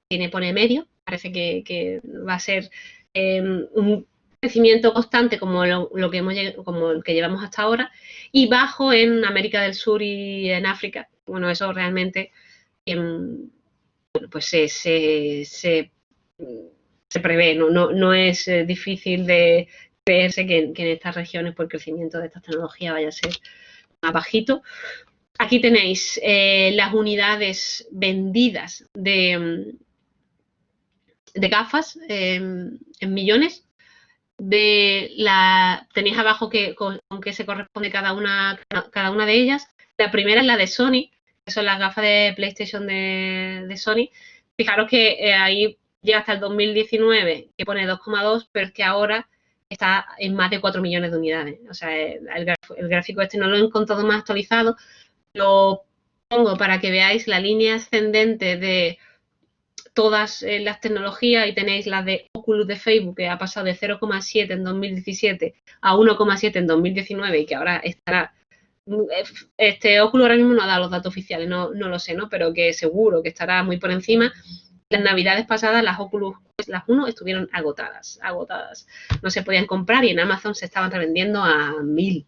Tiene pone medio, parece que, va a ser em, un crecimiento constante como lo, que hemos como el que llevamos hasta ahora y bajo en América del Sur y en África. Bueno, eso realmente em, pues se prevé, no, no, es eh, difícil de creerse que, en estas regiones por el crecimiento de estas tecnologías vaya a ser más bajito. Aquí tenéis eh, las unidades vendidas de, mm, de gafas em, en millones. De la, tenéis abajo que, con, qué se corresponde cada una, cada una de ellas. La primera es la de Sony, que son las gafas de PlayStation de, Sony. Fijaros que eh, ahí llega hasta el 2019, que pone 2,2, pero es que ahora está en más de 4 millones de unidades. O sea, el, gráfico este no lo he encontrado más actualizado. Lo pongo para que veáis la línea ascendente de todas eh, las tecnologías y tenéis la de Oculus de Facebook que ha pasado de 0,7 en 2017 a 1,7 en 2019 y que ahora estará este Oculus ahora mismo no ha dado los datos oficiales, no, no lo sé, ¿no? Pero que seguro que estará muy por encima las navidades pasadas las Oculus, pues, las 1 estuvieron agotadas, agotadas. No se podían comprar y en Amazon se estaban revendiendo a 1000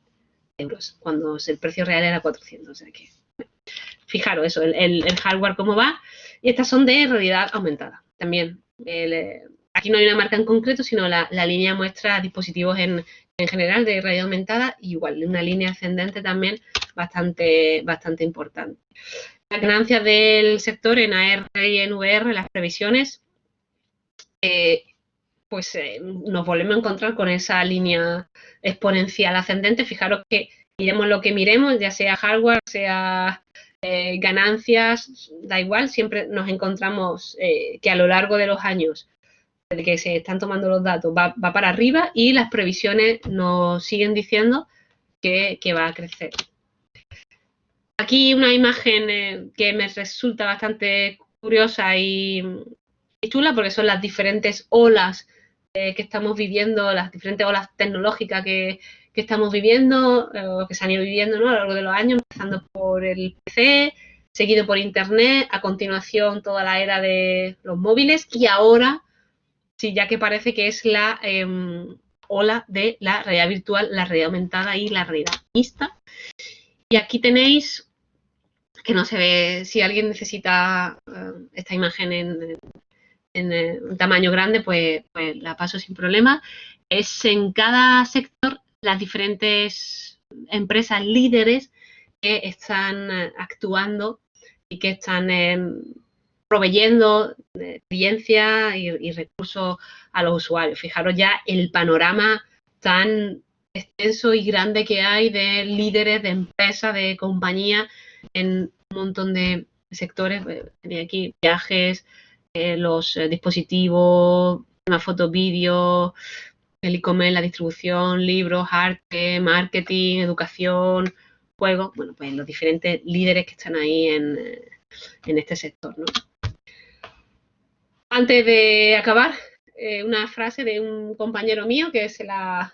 euros, cuando el precio real era 400. O sea que, fijaros eso, el, hardware cómo va. Y estas son de realidad aumentada. También, eh, aquí no hay una marca en concreto, sino la, línea muestra dispositivos en, en general de realidad aumentada, igual, una línea ascendente también bastante, bastante importante las ganancias del sector en AR y en VR, las previsiones, eh, pues eh, nos volvemos a encontrar con esa línea exponencial ascendente. Fijaros que miremos lo que miremos, ya sea hardware, sea eh, ganancias, da igual, siempre nos encontramos que a lo largo de los años de que se están tomando los datos va, para arriba y las previsiones nos siguen diciendo que va a crecer. Aquí una imagen eh, que me resulta bastante curiosa y, chula porque son las diferentes olas eh, que estamos viviendo, las diferentes olas tecnológicas que, estamos viviendo eh, que se han ido viviendo a lo largo de los años, empezando por el PC, seguido por Internet, a continuación toda la era de los móviles y ahora, sí, ya que parece que es la em, ola de la realidad virtual, la realidad aumentada y la realidad mixta. Y aquí tenéis, que no se ve, si alguien necesita eh, esta imagen en, un tamaño grande, pues, pues, la paso sin problema. Es en cada sector las diferentes empresas líderes que están eh, actuando y que están proveyendo experiencia y, y, recursos a los usuarios. Fijaros ya el panorama tan extenso y grande que hay de líderes de empresas, de compañías en un montón de sectores. Eh, tenía aquí viajes, eh, los eh, dispositivos, una foto, vídeo, el e-commerce, la distribución, libros, arte, marketing, educación, juegos. Bueno, pues los diferentes líderes que están ahí en, en este sector. ¿no? Antes de acabar, una frase de un compañero mío que se la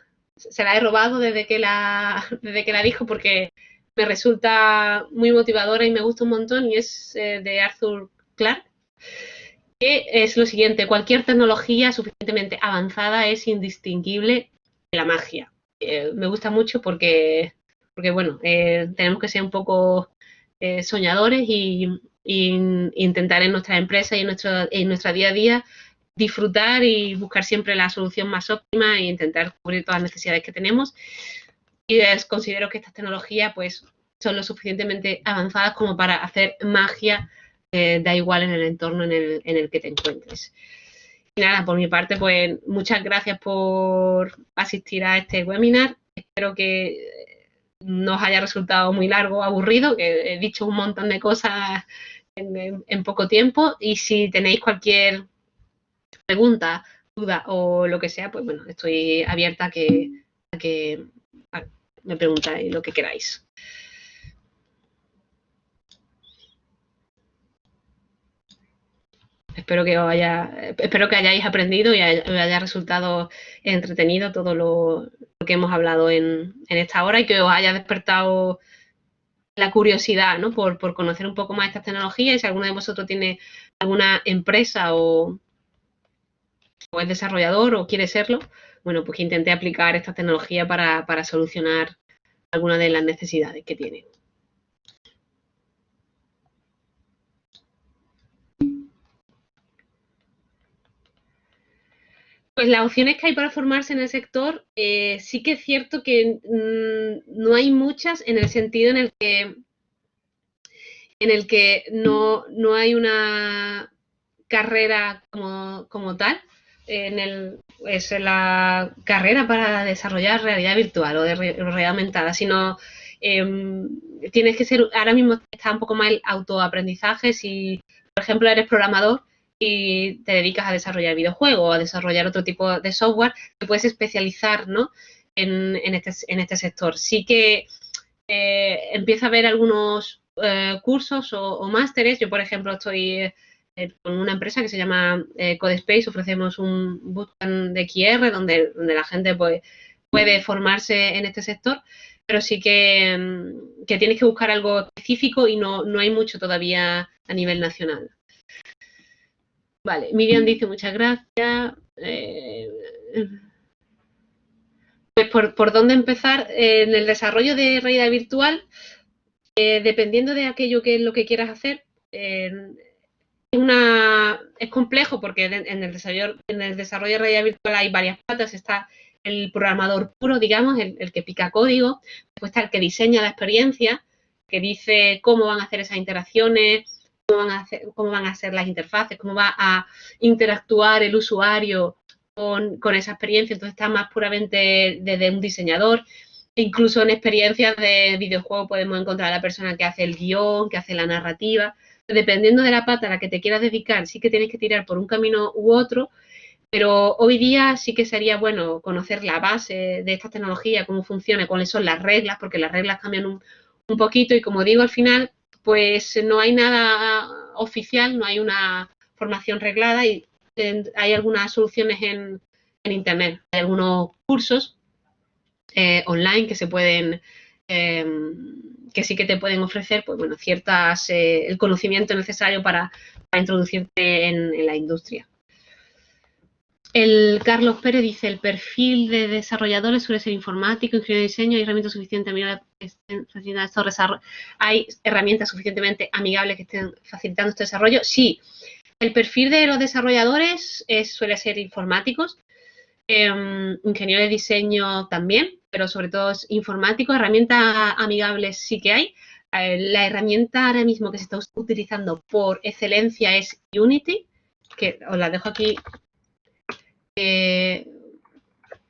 se la he robado desde que la, desde que la dijo porque me resulta muy motivadora y me gusta un montón y es eh, de Arthur Clarke, que es lo siguiente, cualquier tecnología suficientemente avanzada es indistinguible de la magia. Eh, me gusta mucho porque, porque bueno, eh, tenemos que ser un poco soñadores y, intentar en nuestra empresa y en nuestro, en nuestra día a día disfrutar y buscar siempre la solución más óptima e intentar cubrir todas las necesidades que tenemos. Y considero que estas tecnologías pues, son lo suficientemente avanzadas como para hacer magia, eh, da igual en el entorno en el, en el que te encuentres. Y nada, por mi parte, pues muchas gracias por asistir a este webinar. Espero que no os haya resultado muy largo, aburrido, que he dicho un montón de cosas en, en poco tiempo. Y si tenéis cualquier pregunta, duda o lo que sea, pues bueno, estoy abierta a que, que me preguntáis lo que queráis. Espero que haya, espero que hayáis aprendido y haya, haya resultado entretenido todo lo, que hemos hablado en, esta hora y que os haya despertado la curiosidad ¿no? por, por conocer un poco más estas tecnologías y si alguno de vosotros tiene alguna empresa o es desarrollador o quiere serlo, bueno, pues que intente aplicar esta tecnología para, solucionar algunas de las necesidades que tiene. Pues las opciones que hay para formarse en el sector, eh, sí que es cierto que mm, no hay muchas en el sentido en el que, en el que no, hay una carrera como, como tal en el, es la carrera para desarrollar realidad virtual o de realidad aumentada, sino em, tienes que ser, ahora mismo está un poco más el autoaprendizaje, si por ejemplo eres programador y te dedicas a desarrollar videojuegos o a desarrollar otro tipo de software, te puedes especializar ¿no? en, en, este, en este sector. Sí que eh, empieza a haber algunos eh, cursos o, másteres, yo por ejemplo estoy eh, con una empresa que se llama eh, Codespace, ofrecemos un bootcamp de QR donde, la gente pues, puede formarse en este sector, pero sí que, mm, que tienes que buscar algo específico y no, no hay mucho todavía a nivel nacional. Vale, Miriam dice muchas gracias. Eh, pues por, por, dónde empezar en el desarrollo de realidad virtual, dependiendo de aquello que es lo que quieras hacer, una, es complejo porque en el, desarrollo, en el desarrollo de realidad virtual hay varias patas. Está el programador puro, digamos, el, que pica código, después está el que diseña la experiencia, que dice cómo van a hacer esas interacciones, cómo van a, cómo van a ser las interfaces, cómo va a interactuar el usuario con, con esa experiencia. Entonces está más puramente desde un diseñador. Incluso en experiencias de videojuego podemos encontrar a la persona que hace el guion, que hace la narrativa dependiendo de la pata a la que te quieras dedicar, sí que tienes que tirar por un camino u otro, pero hoy día sí que sería bueno conocer la base de esta tecnología, cómo funciona, cuáles son las reglas, porque las reglas cambian un, poquito y como digo al final, pues no hay nada oficial, no hay una formación reglada y hay algunas soluciones en, Internet, hay algunos cursos eh, online que se pueden em, que sí que te pueden ofrecer, pues bueno, ciertas, eh, el conocimiento necesario para, introducirte en, la industria. El Carlos Pérez dice, el perfil de desarrolladores suele ser informático, ingeniero de diseño, hay herramientas suficientemente hay herramientas suficientemente amigables que estén facilitando este desarrollo. Sí, el perfil de los desarrolladores suele ser informáticos, eh, ingeniero de diseño también, pero sobre todo es informático, herramientas amigables sí que hay. Eh, la herramienta ahora mismo que se está utilizando por excelencia es Unity, que os la dejo aquí eh,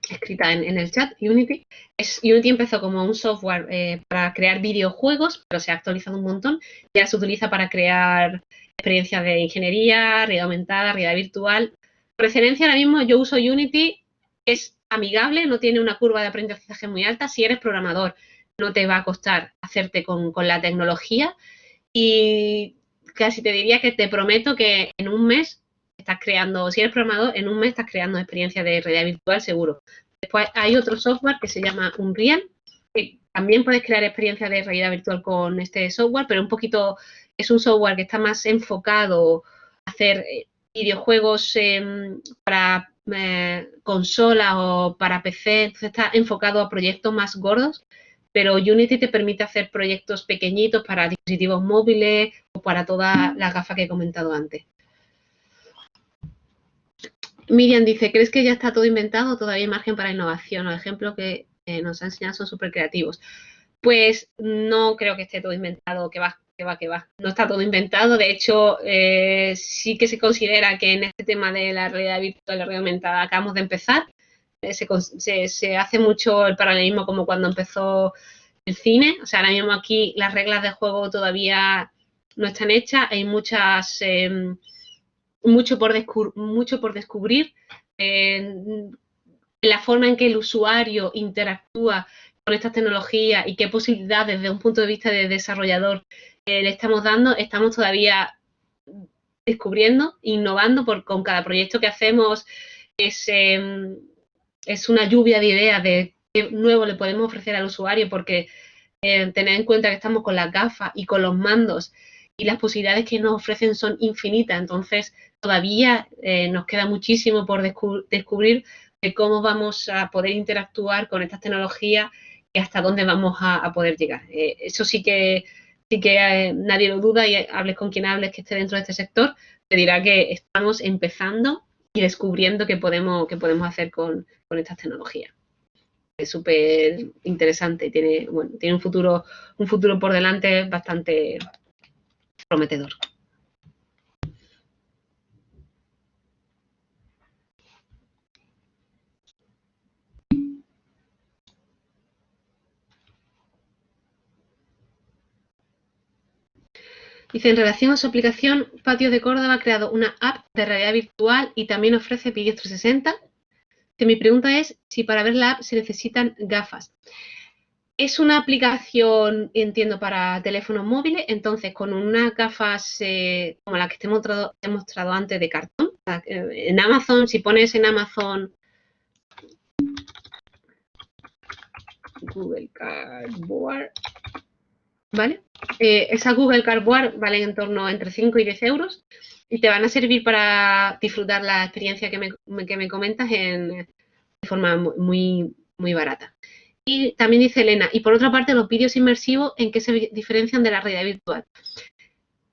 escrita en, el chat, Unity. Es, Unity empezó como un software eh, para crear videojuegos, pero se ha actualizado un montón. Ya se utiliza para crear experiencias de ingeniería, realidad aumentada, realidad virtual. Por excelencia ahora mismo yo uso Unity, es amigable, no tiene una curva de aprendizaje muy alta. Si eres programador, no te va a costar hacerte con, la tecnología y casi te diría que te prometo que en un mes estás creando, si eres programador, en un mes estás creando experiencias de realidad virtual seguro. Después hay otro software que se llama Unreal, que también puedes crear experiencias de realidad virtual con este software, pero un poquito es un software que está más enfocado a hacer eh, videojuegos em, para eh, consolas o para PC, entonces está enfocado a proyectos más gordos, pero Unity te permite hacer proyectos pequeñitos para dispositivos móviles o para todas las gafas que he comentado antes. Miriam dice, ¿crees que ya está todo inventado todavía hay margen para innovación? Los ejemplos que nos ha enseñado son súper creativos. Pues no creo que esté todo inventado, que va, que va, que va. No está todo inventado. De hecho, eh, sí que se considera que en este tema de la realidad virtual y la realidad aumentada acabamos de empezar. Eh, se, hace mucho el paralelismo como cuando empezó el cine. O sea, ahora mismo aquí las reglas de juego todavía no están hechas. Hay muchas... Em, mucho por, mucho por descubrir. la forma en que el usuario interactúa con estas tecnologías y qué posibilidades desde un punto de vista de desarrollador le estamos dando, estamos todavía descubriendo, innovando, por, con cada proyecto que hacemos es, em, es una lluvia de ideas de qué nuevo le podemos ofrecer al usuario, porque eh, tener en cuenta que estamos con las gafas y con los mandos y las posibilidades que nos ofrecen son infinitas. Entonces, todavía eh, nos queda muchísimo por descubrir de cómo vamos a poder interactuar con estas tecnologías hasta dónde vamos a, poder llegar. Eh, eso sí que, sí que eh, nadie lo duda y hables con quien hables que esté dentro de este sector, te dirá que estamos empezando y descubriendo qué podemos, qué podemos hacer con, con estas tecnologías. Es súper interesante y tiene, bueno, tiene un futuro, un futuro por delante bastante prometedor. Dice, en relación a su aplicación, Patio de Córdoba ha creado una app de realidad virtual y también ofrece vídeos 360. Que mi pregunta es si para ver la app se necesitan gafas. Es una aplicación, entiendo, para teléfonos móviles, entonces con unas gafas eh, como las que te he mostrado, antes de cartón. En Amazon, si pones en Amazon Google Cardboard, ¿vale? Eh, esa Google Cardboard vale en torno entre 5 y 10 euros y te van a servir para disfrutar la experiencia que me, que me comentas en, de forma muy, muy barata. Y también dice Elena, y por otra parte, los vídeos inmersivos, ¿en qué se diferencian de la realidad virtual?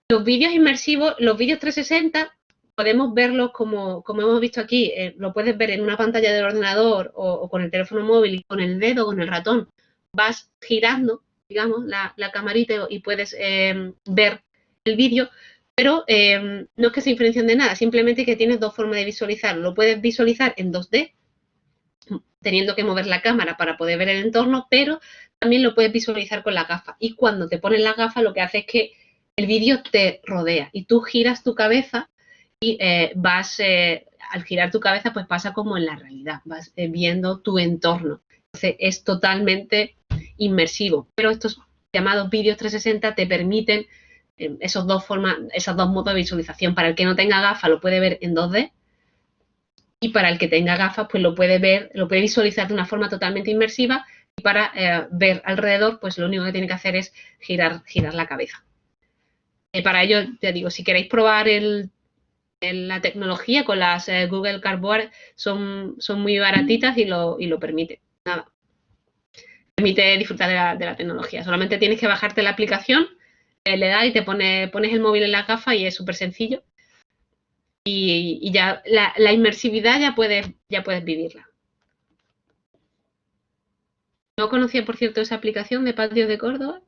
Los vídeos inmersivos, los vídeos 360, podemos verlos como, como hemos visto aquí, eh, lo puedes ver en una pantalla del ordenador o, con el teléfono móvil y con el dedo o con el ratón. Vas girando digamos, la, camarita y puedes em, ver el vídeo, pero em, no es que se diferencien de nada, simplemente que tienes dos formas de visualizarlo. Lo puedes visualizar en 2D, teniendo que mover la cámara para poder ver el entorno, pero también lo puedes visualizar con la gafa. Y cuando te pones la gafa, lo que hace es que el vídeo te rodea y tú giras tu cabeza y eh, vas, eh, al girar tu cabeza, pues pasa como en la realidad, vas eh, viendo tu entorno. Es totalmente inmersivo. Pero estos llamados vídeos 360 te permiten eh, esos dos formas, esos dos modos de visualización. Para el que no tenga gafas lo puede ver en 2D y para el que tenga gafas pues lo puede ver, lo puede visualizar de una forma totalmente inmersiva y para eh, ver alrededor pues lo único que tiene que hacer es girar, girar la cabeza. eh, para ello, te digo, si queréis probar el, la tecnología con las Google Cardboard son, son muy baratitas y lo, y lo permite. Nada, permite disfrutar de la, tecnología. Solamente tienes que bajarte la aplicación, eh, le das y te pone, pones el móvil en la gafa y es súper sencillo. Y, ya la, inmersividad ya puedes, ya puedes vivirla. No conocía, por cierto, esa aplicación de Patio de Córdoba.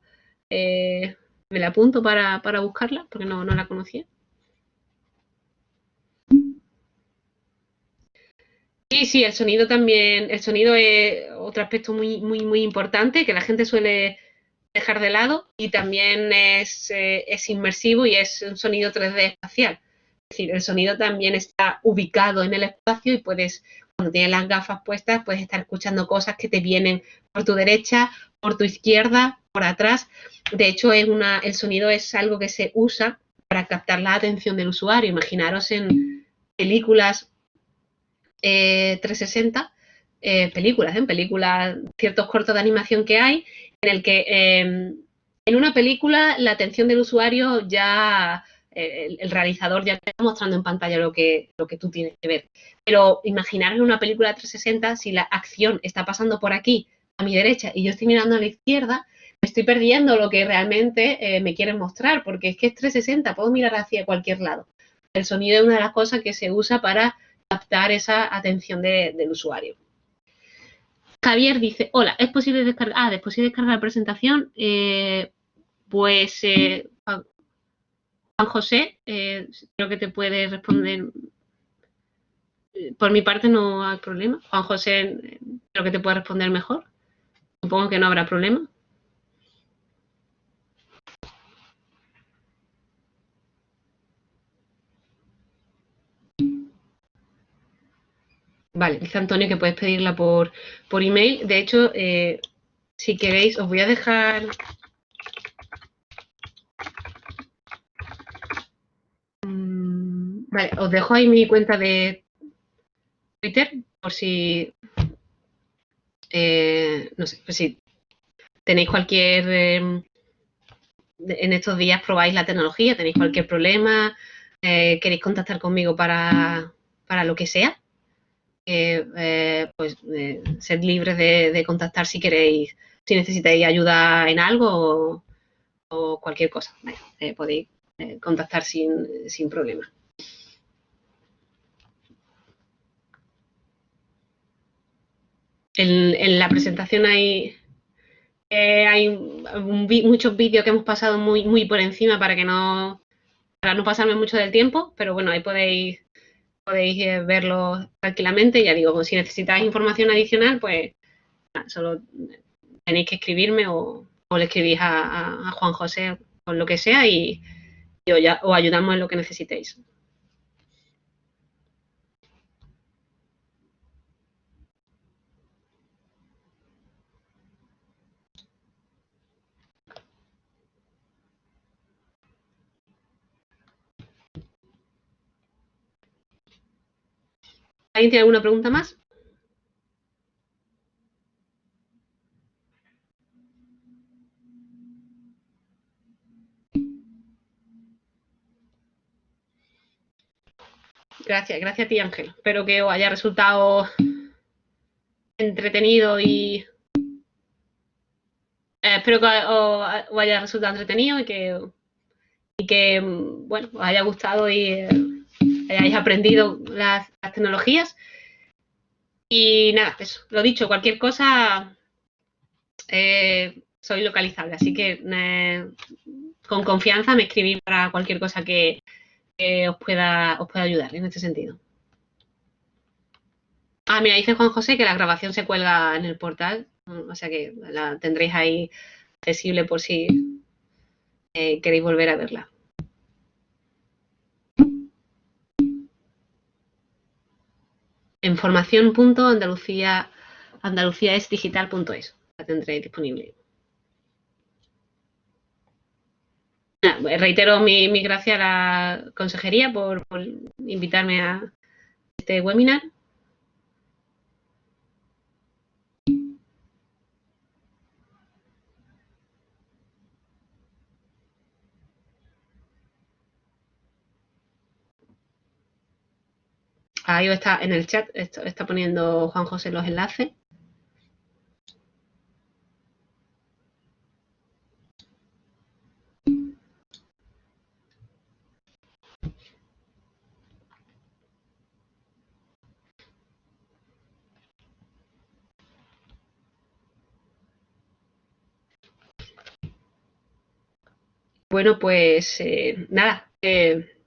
Eh, me la apunto para, para buscarla porque no, no la conocía. Sí, sí, el sonido también, el sonido es otro aspecto muy, muy, muy importante que la gente suele dejar de lado y también es, eh, es inmersivo y es un sonido 3D espacial. Es decir, el sonido también está ubicado en el espacio y puedes, cuando tienes las gafas puestas, puedes estar escuchando cosas que te vienen por tu derecha, por tu izquierda, por atrás. De hecho, es una, el sonido es algo que se usa para captar la atención del usuario. Imaginaros en películas 360 eh, películas, en películas, ciertos cortos de animación que hay, en el que em, en una película la atención del usuario ya eh, el, realizador ya está mostrando en pantalla lo que, lo que tú tienes que ver. Pero imaginar en una película 360 si la acción está pasando por aquí, a mi derecha, y yo estoy mirando a la izquierda, me estoy perdiendo lo que realmente eh, me quieren mostrar, porque es que es 360, puedo mirar hacia cualquier lado. El sonido es una de las cosas que se usa para captar esa atención del usuario. Javier dice, hola, ¿es posible descargar? Ah, ¿es posible descargar la presentación? Eh, pues Juan José, eh, creo que te puede responder. Eh, por mi parte no hay problema. Juan José, eh, creo que te puede responder mejor. Supongo que no habrá problema. Vale, dice Antonio que puedes pedirla por, por email. De hecho, si queréis, os voy a dejar Vale, os dejo ahí mi cuenta de Twitter por si, eh, no sé, si tenéis cualquier, em, en estos días probáis la tecnología, tenéis cualquier problema, eh, queréis contactar conmigo para, lo que sea, eh, pues sed libres de, contactar si queréis, si necesitáis ayuda en algo o, cualquier cosa, podéis contactar sin, sin problema. En, la presentación hay, eh, hay muchos vídeos que hemos pasado muy, muy por encima para que no, para no pasarme mucho del tiempo, pero bueno, ahí podéis, podéis eh, verlo tranquilamente. Ya digo, si necesitáis información adicional, pues solo tenéis que escribirme o, le escribís a, Juan José con lo que sea y, y os ayudamos en lo que necesitéis. ¿Alguien tiene alguna pregunta más? Gracias, gracias a ti Ángel. Espero que os haya resultado entretenido y eh, espero que os, haya resultado entretenido y que, y que bueno, os haya gustado y eh, hayáis aprendido las, tecnologías. Y nada, eso, lo dicho, cualquier cosa eh, soy localizable, así que eh, con confianza me escribí para cualquier cosa que, os, pueda, os pueda ayudar en este sentido. Ah, mira, dice Juan José que la grabación se cuelga en el portal, o sea que la tendréis ahí accesible por si eh, queréis volver a verla. En formación.andaluciaesdigital.es. La tendré disponible. reitero mi, mi, gracias a la consejería por invitarme a este webinar. Ahí está en el chat, está poniendo Juan José los enlaces. Bueno, pues eh, nada, eh,